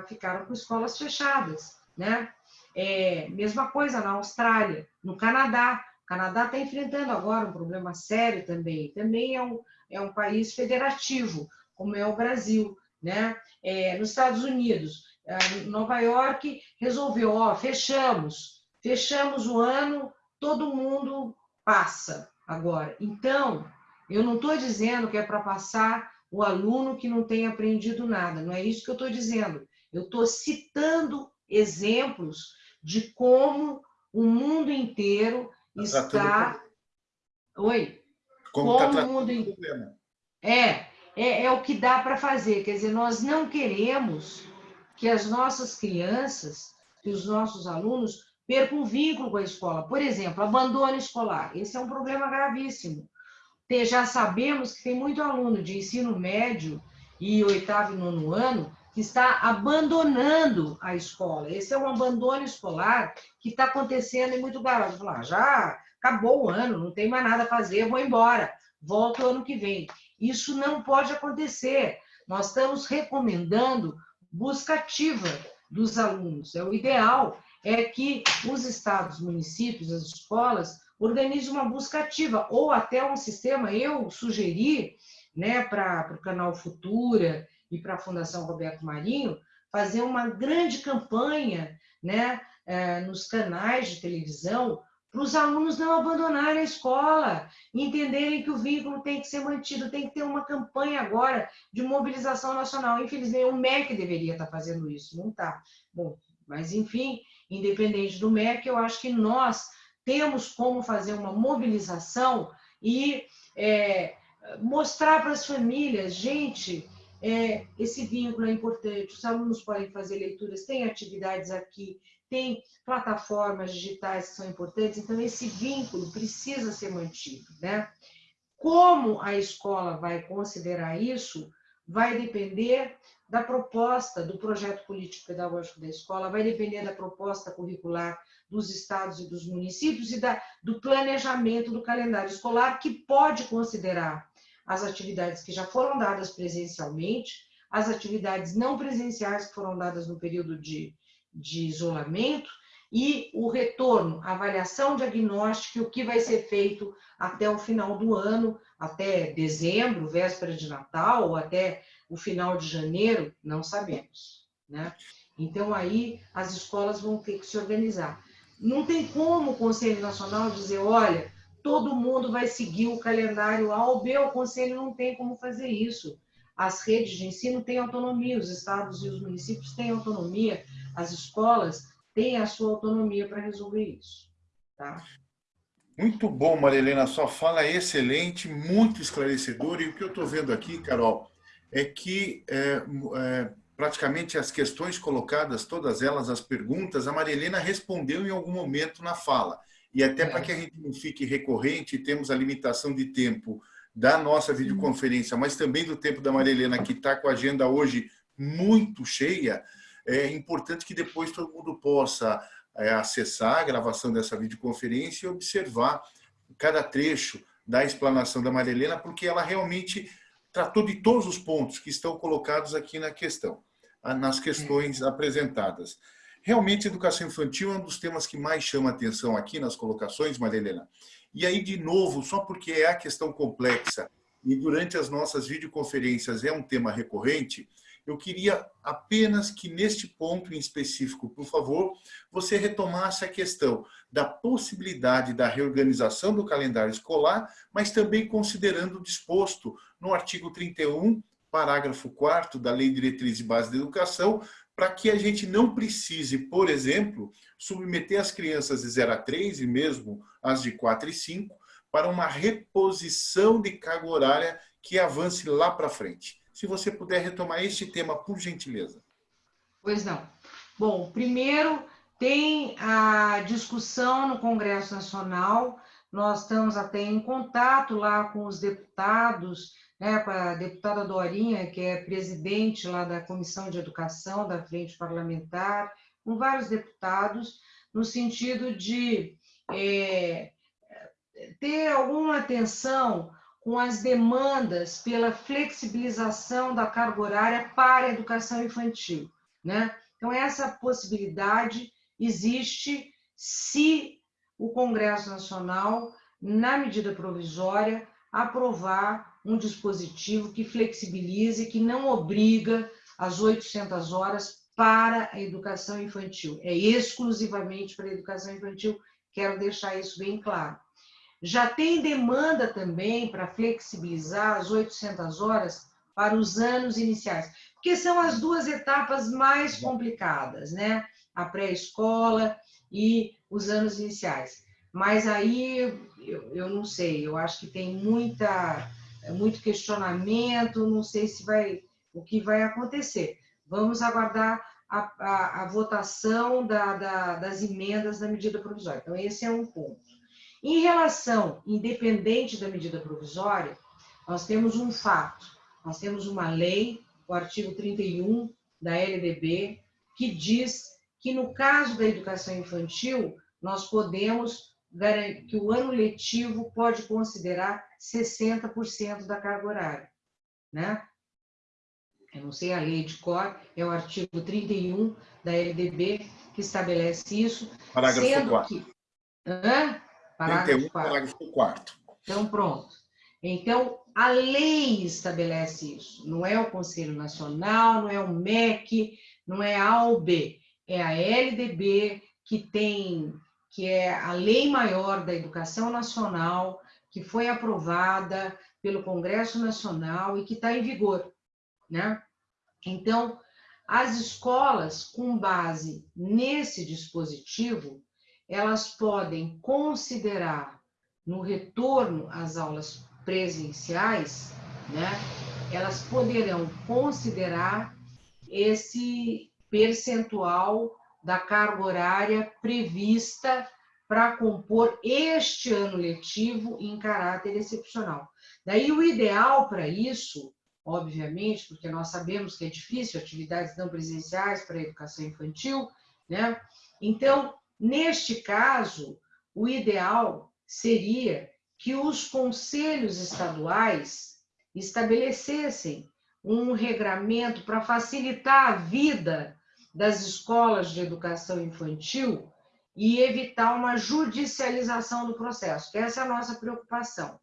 ficaram com escolas fechadas. Né? É, mesma coisa na Austrália, no Canadá. O Canadá está enfrentando agora um problema sério também. Também é um, é um país federativo, como é o Brasil. Né? É, nos Estados Unidos, Nova York resolveu, ó, fechamos, fechamos o ano, todo mundo passa agora. Então, eu não estou dizendo que é para passar o aluno que não tem aprendido nada, não é isso que eu estou dizendo. Eu estou citando exemplos de como o mundo inteiro tá está. Oi? Como, como tá o mundo inteiro. É, é, é o que dá para fazer. Quer dizer, nós não queremos que as nossas crianças, que os nossos alunos percam vínculo com a escola. Por exemplo, abandono escolar. Esse é um problema gravíssimo. Já sabemos que tem muito aluno de ensino médio e oitavo e nono ano que está abandonando a escola. Esse é um abandono escolar que está acontecendo em muito garoto. Falar, ah, já acabou o ano, não tem mais nada a fazer, vou embora, volto ano que vem. Isso não pode acontecer. Nós estamos recomendando busca ativa dos alunos. É o ideal é que os estados, municípios, as escolas organizem uma busca ativa ou até um sistema. Eu sugeri, né, para o canal Futura e para a Fundação Roberto Marinho fazer uma grande campanha, né, é, nos canais de televisão para os alunos não abandonarem a escola, entenderem que o vínculo tem que ser mantido, tem que ter uma campanha agora de mobilização nacional. Infelizmente, o MEC deveria estar fazendo isso, não está. Bom, mas enfim, independente do MEC, eu acho que nós temos como fazer uma mobilização e é, mostrar para as famílias, gente, é, esse vínculo é importante, os alunos podem fazer leituras, tem atividades aqui, tem plataformas digitais que são importantes, então esse vínculo precisa ser mantido, né? Como a escola vai considerar isso, vai depender da proposta do projeto político-pedagógico da escola, vai depender da proposta curricular dos estados e dos municípios e da, do planejamento do calendário escolar, que pode considerar as atividades que já foram dadas presencialmente, as atividades não presenciais que foram dadas no período de, de isolamento e o retorno, avaliação diagnóstica e o que vai ser feito até o final do ano, até dezembro, véspera de Natal, ou até o final de janeiro, não sabemos. Né? Então, aí as escolas vão ter que se organizar. Não tem como o Conselho Nacional dizer, olha, todo mundo vai seguir o calendário A ou B, o Conselho não tem como fazer isso. As redes de ensino têm autonomia, os estados e os municípios têm autonomia, as escolas têm a sua autonomia para resolver isso. Tá? Muito bom, Marilena, sua fala é excelente, muito esclarecedora, e o que eu estou vendo aqui, Carol, é que é, é, praticamente as questões colocadas, todas elas, as perguntas, a Marilena respondeu em algum momento na fala. E até é. para que a gente não fique recorrente, temos a limitação de tempo da nossa videoconferência, mas também do tempo da Marilena, que está com a agenda hoje muito cheia, é importante que depois todo mundo possa é, acessar a gravação dessa videoconferência e observar cada trecho da explanação da Marilena, porque ela realmente tratou de todos os pontos que estão colocados aqui na questão, nas questões apresentadas. Realmente, educação infantil é um dos temas que mais chama atenção aqui nas colocações, Maria Helena. E aí, de novo, só porque é a questão complexa e durante as nossas videoconferências é um tema recorrente, eu queria apenas que neste ponto em específico, por favor, você retomasse a questão da possibilidade da reorganização do calendário escolar, mas também considerando o disposto no artigo 31, parágrafo 4 da Lei Diretriz e Base da Educação, para que a gente não precise, por exemplo, submeter as crianças de 0 a 3 e mesmo as de 4 e 5 para uma reposição de carga horária que avance lá para frente. Se você puder retomar este tema, por gentileza. Pois não. Bom, primeiro tem a discussão no Congresso Nacional, nós estamos até em contato lá com os deputados né, com a deputada Dorinha, que é presidente lá da Comissão de Educação da Frente Parlamentar, com vários deputados, no sentido de é, ter alguma atenção com as demandas pela flexibilização da carga horária para a educação infantil. Né? Então, essa possibilidade existe se o Congresso Nacional, na medida provisória, aprovar um dispositivo que flexibilize, que não obriga as 800 horas para a educação infantil. É exclusivamente para a educação infantil, quero deixar isso bem claro. Já tem demanda também para flexibilizar as 800 horas para os anos iniciais, porque são as duas etapas mais complicadas, né? A pré-escola e os anos iniciais. Mas aí eu, eu não sei, eu acho que tem muita é muito questionamento, não sei se vai o que vai acontecer. Vamos aguardar a, a, a votação da, da, das emendas da medida provisória. Então, esse é um ponto. Em relação, independente da medida provisória, nós temos um fato, nós temos uma lei, o artigo 31 da LDB, que diz que no caso da educação infantil, nós podemos que o ano letivo pode considerar 60% da carga horária, né? Eu não sei a lei de cor, é o artigo 31 da LDB que estabelece isso. Parágrafo sendo 4. Que... Hã? Parágrafo 31, 4. parágrafo 4. Então, pronto. Então, a lei estabelece isso. Não é o Conselho Nacional, não é o MEC, não é a OB. É a LDB que tem que é a Lei Maior da Educação Nacional, que foi aprovada pelo Congresso Nacional e que está em vigor, né? Então, as escolas, com base nesse dispositivo, elas podem considerar no retorno às aulas presenciais, né, elas poderão considerar esse percentual da carga horária prevista para compor este ano letivo em caráter excepcional. Daí o ideal para isso, obviamente, porque nós sabemos que é difícil atividades não presenciais para a educação infantil, né? Então, neste caso, o ideal seria que os conselhos estaduais estabelecessem um regramento para facilitar a vida das escolas de educação infantil e evitar uma judicialização do processo, essa é a nossa preocupação.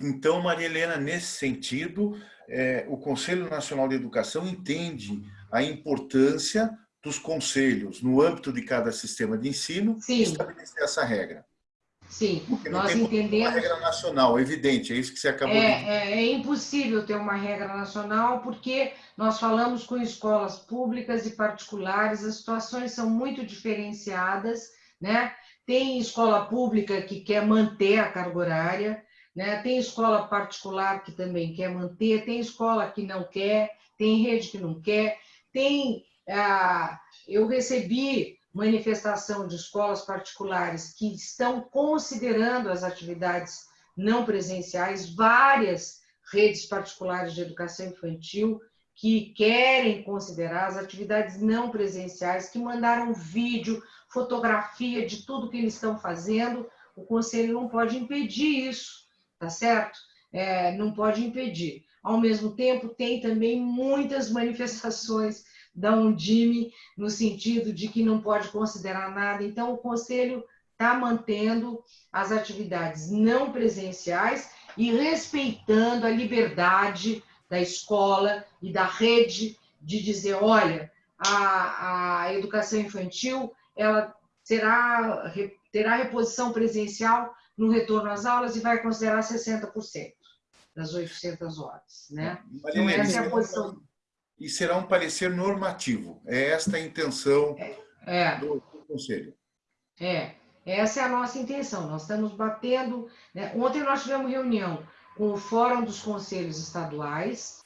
Então, Maria Helena, nesse sentido, é, o Conselho Nacional de Educação entende a importância dos conselhos, no âmbito de cada sistema de ensino, Sim. estabelecer essa regra. Sim, Porque nós entendemos. Uma regra nacional, evidente, é isso que você acabou é, de dizer. É, é impossível ter uma regra nacional, porque nós falamos com escolas públicas e particulares, as situações são muito diferenciadas, né? Tem escola pública que quer manter a carga horária, né? tem escola particular que também quer manter, tem escola que não quer, tem rede que não quer, tem. Ah, eu recebi manifestação de escolas particulares que estão considerando as atividades não presenciais, várias redes particulares de educação infantil que querem considerar as atividades não presenciais, que mandaram vídeo, fotografia de tudo que eles estão fazendo. O conselho não pode impedir isso, tá certo? É, não pode impedir. Ao mesmo tempo, tem também muitas manifestações da Undime, no sentido de que não pode considerar nada. Então, o Conselho está mantendo as atividades não presenciais e respeitando a liberdade da escola e da rede de dizer, olha, a, a educação infantil ela será, terá reposição presencial no retorno às aulas e vai considerar 60% das 800 horas. Né? Então, essa é a posição e será um parecer normativo. É esta a intenção é, do, do, Conselho. É, essa é a nossa intenção. Nós estamos batendo. Né? Ontem nós tivemos reunião com o Fórum dos Conselhos Estaduais,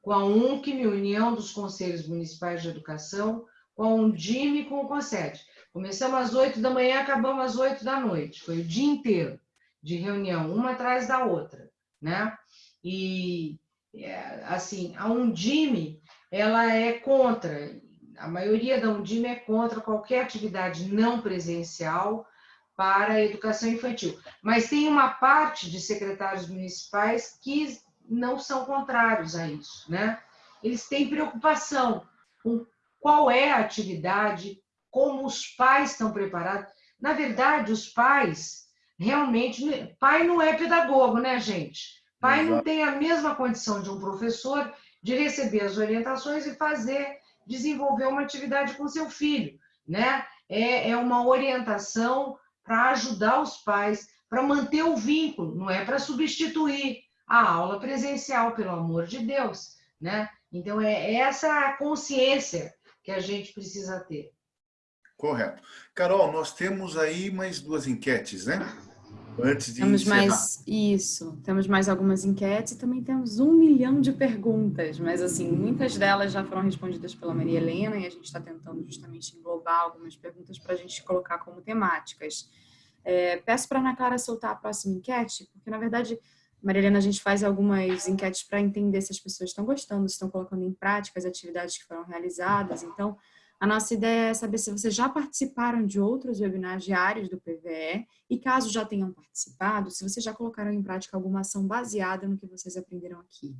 com a UNCM, União dos Conselhos Municipais de Educação, com a Undime e com o CONSED. Começamos às oito da manhã, acabamos às oito da noite. Foi o dia inteiro de reunião, uma atrás da outra, né? E, é, assim, a Undime ela é contra, a maioria da Undime é contra qualquer atividade não presencial para a educação infantil. Mas tem uma parte de secretários municipais que não são contrários a isso, né? Eles têm preocupação com qual é a atividade, como os pais estão preparados. Na verdade, os pais realmente, pai não é pedagogo, né, gente? Pai Exato. não tem a mesma condição de um professor de receber as orientações e fazer, desenvolver uma atividade com seu filho, né? É, é uma orientação para ajudar os pais, para manter o vínculo, não é para substituir a aula presencial, pelo amor de Deus, né? Então, é essa a consciência que a gente precisa ter. Correto. Carol, nós temos aí mais duas enquetes, né? Antes de temos encerrar. mais isso temos mais algumas enquetes e também temos um milhão de perguntas mas assim muitas delas já foram respondidas pela Maria Helena e a gente está tentando justamente englobar algumas perguntas para a gente colocar como temáticas é, peço para a Ana Clara soltar a próxima enquete porque na verdade Maria Helena a gente faz algumas enquetes para entender se as pessoas estão gostando se estão colocando em prática as atividades que foram realizadas então a nossa ideia é saber se vocês já participaram de outros webinars diários do PVE e caso já tenham participado, se vocês já colocaram em prática alguma ação baseada no que vocês aprenderam aqui.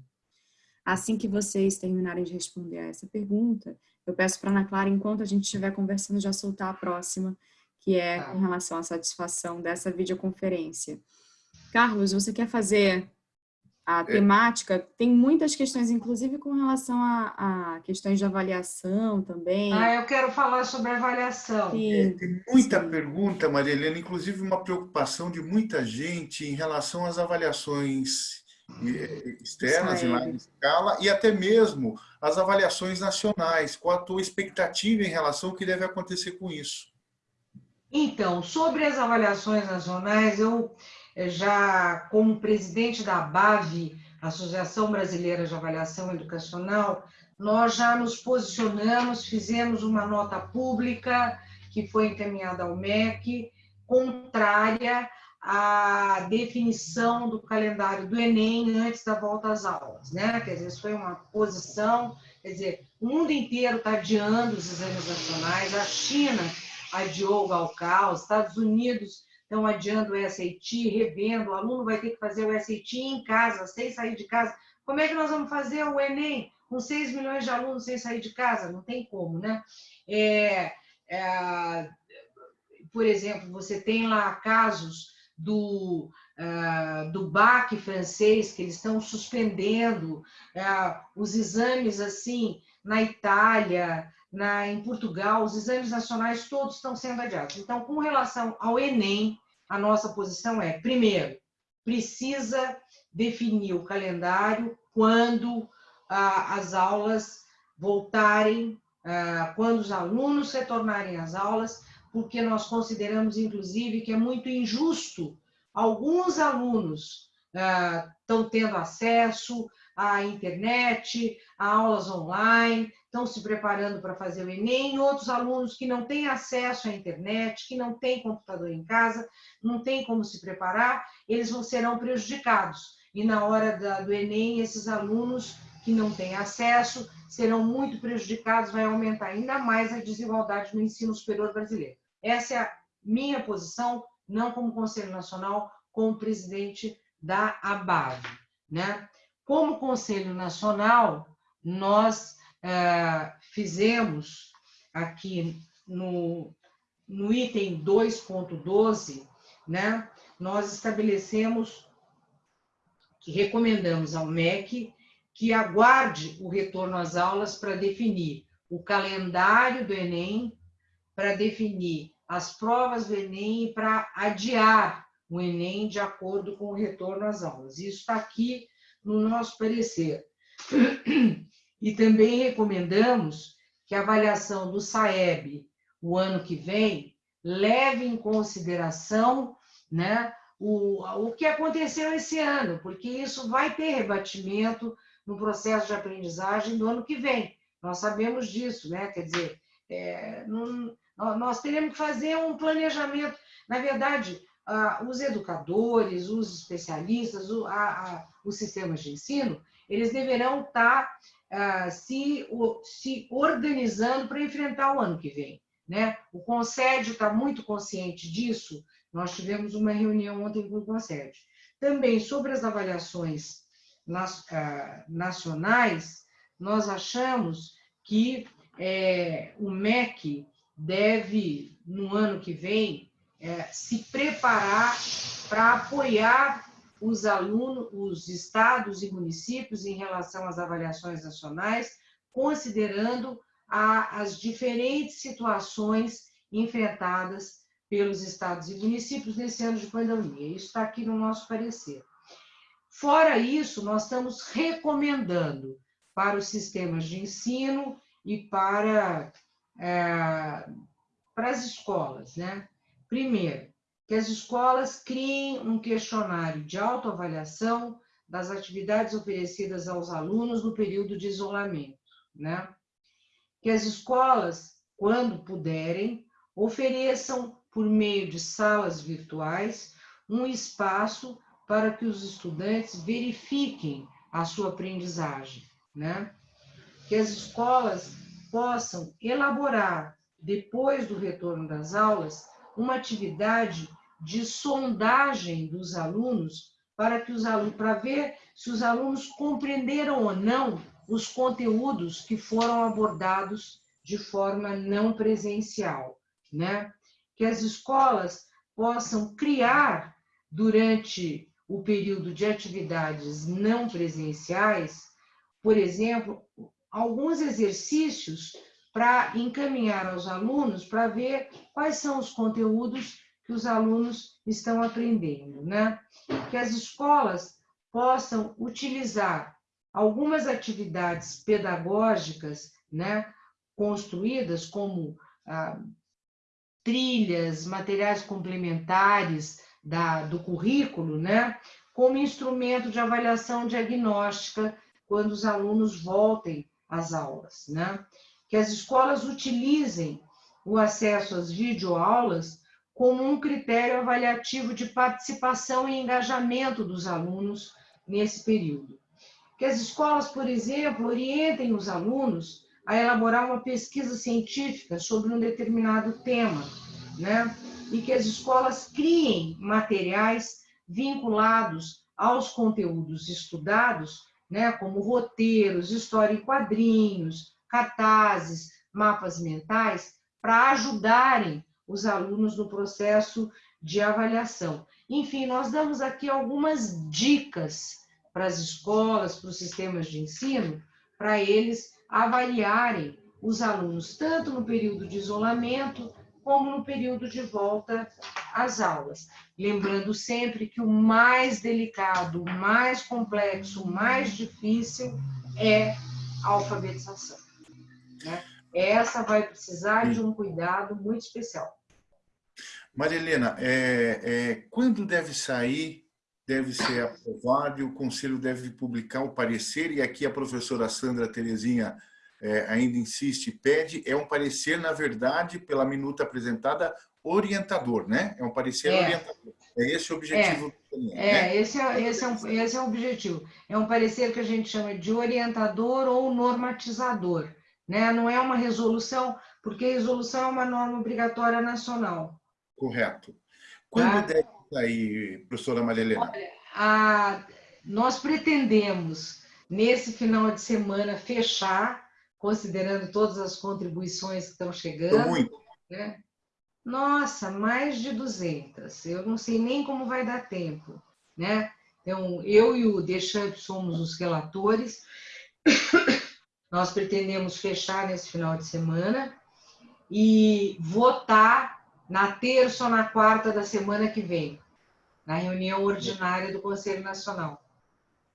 Assim que vocês terminarem de responder a essa pergunta, eu peço para a Ana Clara, enquanto a gente estiver conversando, já soltar a próxima, que é tá. com relação à satisfação dessa videoconferência. Carlos, você quer fazer a é. temática, tem muitas questões, inclusive com relação a, a, questões de avaliação também. Ah, eu quero falar sobre avaliação. É, tem muita Sim. pergunta, Maria Helena, inclusive uma preocupação de muita gente em relação às avaliações eh, externas, em larga escala, e até mesmo as avaliações nacionais. Qual a tua expectativa em relação ao que deve acontecer com isso? Então, sobre as avaliações nacionais, eu já como presidente da BAV Associação Brasileira de Avaliação Educacional, nós já nos posicionamos, fizemos uma nota pública que foi encaminhada ao MEC, contrária à definição do calendário do Enem antes da volta às aulas, né? Quer dizer, foi uma posição, quer dizer, o mundo inteiro está adiando os exames nacionais, a China adiou o Galcal, os Estados Unidos estão adiando o SAT, revendo, o aluno vai ter que fazer o SAT em casa, sem sair de casa. Como é que nós vamos fazer o Enem com 6 milhões de alunos sem sair de casa? Não tem como, né? É, é, por exemplo, você tem lá casos do, uh, do BAC francês, que eles estão suspendendo uh, os exames assim na Itália, na, em Portugal, os exames nacionais todos estão sendo adiados. Então, com relação ao Enem, a nossa posição é, primeiro, precisa definir o calendário quando uh, as aulas voltarem, quando os alunos retornarem às aulas, porque nós consideramos, inclusive, que é muito injusto alguns alunos estão tendo acesso à internet, a aulas online, estão se preparando para fazer o Enem, outros alunos que não têm acesso à internet, que não têm computador em casa, não têm como se preparar, eles vão serão prejudicados. E na hora do Enem, esses alunos que não têm acesso serão muito prejudicados, vai aumentar ainda mais a desigualdade no ensino superior brasileiro. Essa é a minha posição, não como Conselho Nacional, como presidente da ABAV. Né? Como Conselho Nacional, nós é, fizemos aqui no, no item 2.12, né, nós estabelecemos que recomendamos ao MEC que aguarde o retorno às aulas para definir o calendário do Enem, para definir as provas do Enem e para adiar o Enem de acordo com o retorno às aulas. Isso está aqui no nosso parecer. E também recomendamos que a avaliação do SAEB o ano que vem leve em consideração né, o, o que aconteceu esse ano, porque isso vai ter rebatimento no processo de aprendizagem do ano que vem. Nós sabemos disso, né? Quer dizer, é, não, nós teremos que fazer um planejamento. Na verdade, os educadores, os especialistas, os sistemas de ensino, eles deverão estar uh, se, se organizando para enfrentar o ano que vem. Né? O Conselho está muito consciente disso. Nós tivemos uma reunião ontem com o Conselho. Também sobre as avaliações uh, nacionais, nós achamos que é, o MEC deve, no ano que vem, é, se preparar para apoiar os alunos, os estados e municípios em relação às avaliações nacionais, considerando a, as diferentes situações enfrentadas pelos estados e municípios nesse ano de pandemia. Isso está aqui no nosso parecer. Fora isso, nós estamos recomendando para os sistemas de ensino e para, é, para as escolas, né? Primeiro, que as escolas criem um questionário de autoavaliação das atividades oferecidas aos alunos no período de isolamento, né? Que as escolas, quando puderem, ofereçam, por meio de salas virtuais, um espaço para que os estudantes verifiquem a sua aprendizagem, né? Que as escolas possam elaborar, depois do retorno das aulas, uma atividade de sondagem dos alunos para que os alunos para ver se os alunos compreenderam ou não os conteúdos que foram abordados de forma não presencial, né? Que as escolas possam criar durante o período de atividades não presenciais, por exemplo, alguns exercícios para encaminhar aos alunos para ver quais são os conteúdos que os alunos estão aprendendo, né? Que as escolas possam utilizar algumas atividades pedagógicas, né, construídas como ah, trilhas, materiais complementares da, do currículo, né, como instrumento de avaliação diagnóstica quando os alunos voltem às aulas. Né? Que as escolas utilizem o acesso às videoaulas como um critério avaliativo de participação e engajamento dos alunos nesse período. Que as escolas, por exemplo, orientem os alunos a elaborar uma pesquisa científica sobre um determinado tema, né? E que as escolas criem materiais vinculados aos conteúdos estudados, né, como roteiros, história em quadrinhos, cartazes, mapas mentais, para ajudarem os alunos no processo de avaliação. Enfim, nós damos aqui algumas dicas para as escolas, para os sistemas de ensino, para eles avaliarem os alunos, tanto no período de isolamento, como no período de volta às aulas. Lembrando sempre que o mais delicado, o mais complexo, o mais difícil é a alfabetização. Né? Essa vai precisar de um cuidado muito especial. Maria Helena, é, é, quando deve sair, deve ser aprovado e o Conselho deve publicar o parecer, e aqui a professora Sandra Terezinha é, ainda insiste e pede, é um parecer, na verdade, pela minuta apresentada, orientador, né? É um parecer é. orientador. É esse o objetivo. É, é né? esse, é, esse, é um, esse é o objetivo. É um parecer que a gente chama de orientador ou normatizador. Né? Não é uma resolução, porque resolução é uma norma obrigatória nacional. Correto. Quando tá? deve sair, professora Maria Helena? Olha, a, nós pretendemos, nesse final de semana, fechar, considerando todas as contribuições que estão chegando. Muito. Né? Nossa, mais de 200. Eu não sei nem como vai dar tempo. Né? Então, eu e o Deschamps somos os relatores. Nós pretendemos fechar nesse final de semana e votar na terça ou na quarta da semana que vem, na reunião ordinária do Conselho Nacional.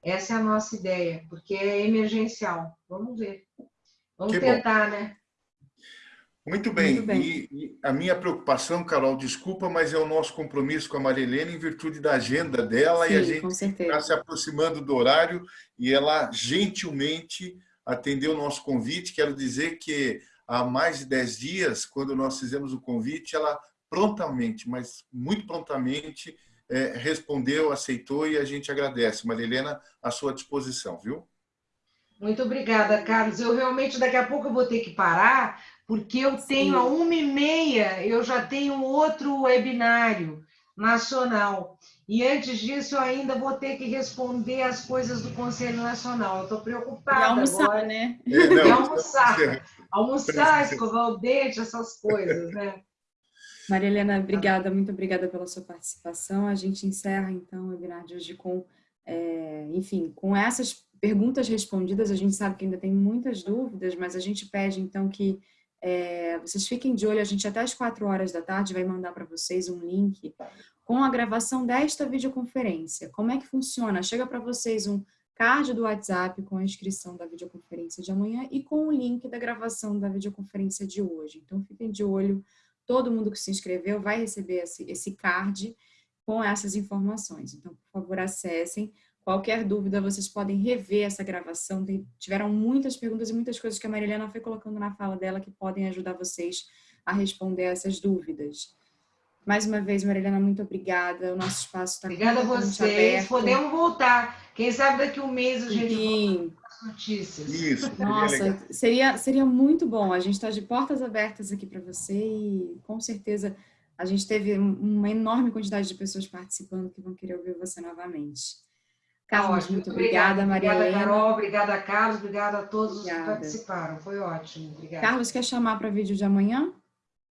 Essa é a nossa ideia, porque é emergencial. Vamos ver. Vamos que tentar, bom. né? Muito bem. Muito bem. E, e, a minha preocupação, Carol, desculpa, mas é o nosso compromisso com a Marilene em virtude da agenda dela Sim, e a gente está se aproximando do horário e ela gentilmente atendeu o nosso convite. Quero dizer que há mais de 10 dias, quando nós fizemos o convite, ela prontamente, mas muito prontamente, é, respondeu, aceitou e a gente agradece. Marilena, à sua disposição, viu? Muito obrigada, Carlos. Eu realmente daqui a pouco eu vou ter que parar, porque eu tenho Sim. a uma e meia, eu já tenho outro webinário nacional. E antes disso, eu ainda vou ter que responder as coisas do Conselho Nacional. Eu estou preocupada. E almoçar, agora. né? É, e almoçar. Almoçar, escovar o dente, essas coisas, né? Maria Helena, obrigada, muito obrigada pela sua participação. A gente encerra, então, o webinar de hoje com, é, enfim, com essas perguntas respondidas. A gente sabe que ainda tem muitas dúvidas, mas a gente pede, então, que é, vocês fiquem de olho. A gente, até as quatro horas da tarde, vai mandar para vocês um link com a gravação desta videoconferência. Como é que funciona? Chega para vocês um card do WhatsApp com a inscrição da videoconferência de amanhã e com o link da gravação da videoconferência de hoje. Então, fiquem de olho todo mundo que se inscreveu vai receber esse, esse card com essas informações. Então, por favor, acessem. Qualquer dúvida, vocês podem rever essa gravação. Tem, tiveram muitas perguntas e muitas coisas que a Marilena foi colocando na fala dela que podem ajudar vocês a responder essas dúvidas. Mais uma vez, Marilena, muito obrigada. O nosso espaço está Obrigada a vocês. Aberto. Podemos voltar. Quem sabe daqui um mês a gente Sim. volta notícias. Isso. Nossa, seria, seria muito bom. A gente está de portas abertas aqui para você e com certeza a gente teve uma enorme quantidade de pessoas participando que vão querer ouvir você novamente. Carlos, ótimo. muito obrigada, Maria Obrigada, Carol. Obrigada, Carlos. Obrigada a todos obrigada. que participaram. Foi ótimo. Obrigada. Carlos, quer chamar para vídeo de amanhã?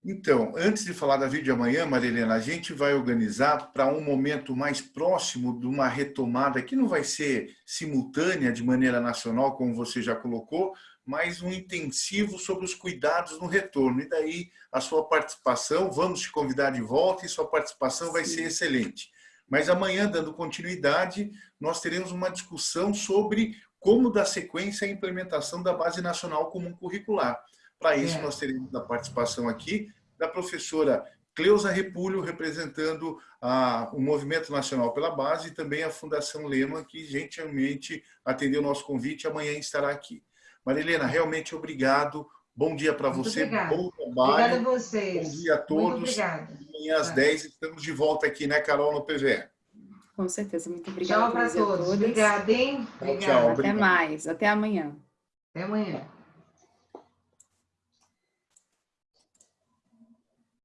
Então, antes de falar da vídeo de amanhã, Marilena, a gente vai organizar para um momento mais próximo de uma retomada, que não vai ser simultânea de maneira nacional, como você já colocou, mas um intensivo sobre os cuidados no retorno. E daí a sua participação, vamos te convidar de volta e sua participação vai ser excelente. Mas amanhã, dando continuidade, nós teremos uma discussão sobre como dar sequência à implementação da Base Nacional Comum Curricular. Para isso, é. nós teremos a participação aqui da professora Cleusa Repulho, representando a, o Movimento Nacional pela Base e também a Fundação Lema, que gentilmente atendeu o nosso convite e amanhã estará aqui. Marilena, realmente obrigado. Bom dia para você, obrigada. bom trabalho. Obrigada a vocês. Bom dia a todos. Muito obrigada. Amanhã às 10 estamos de volta aqui, né, Carol, no PVE. Com certeza, muito obrigada. Tchau para todos. Obrigada, hein? Tchau, tchau. Até mais, até amanhã. Até amanhã.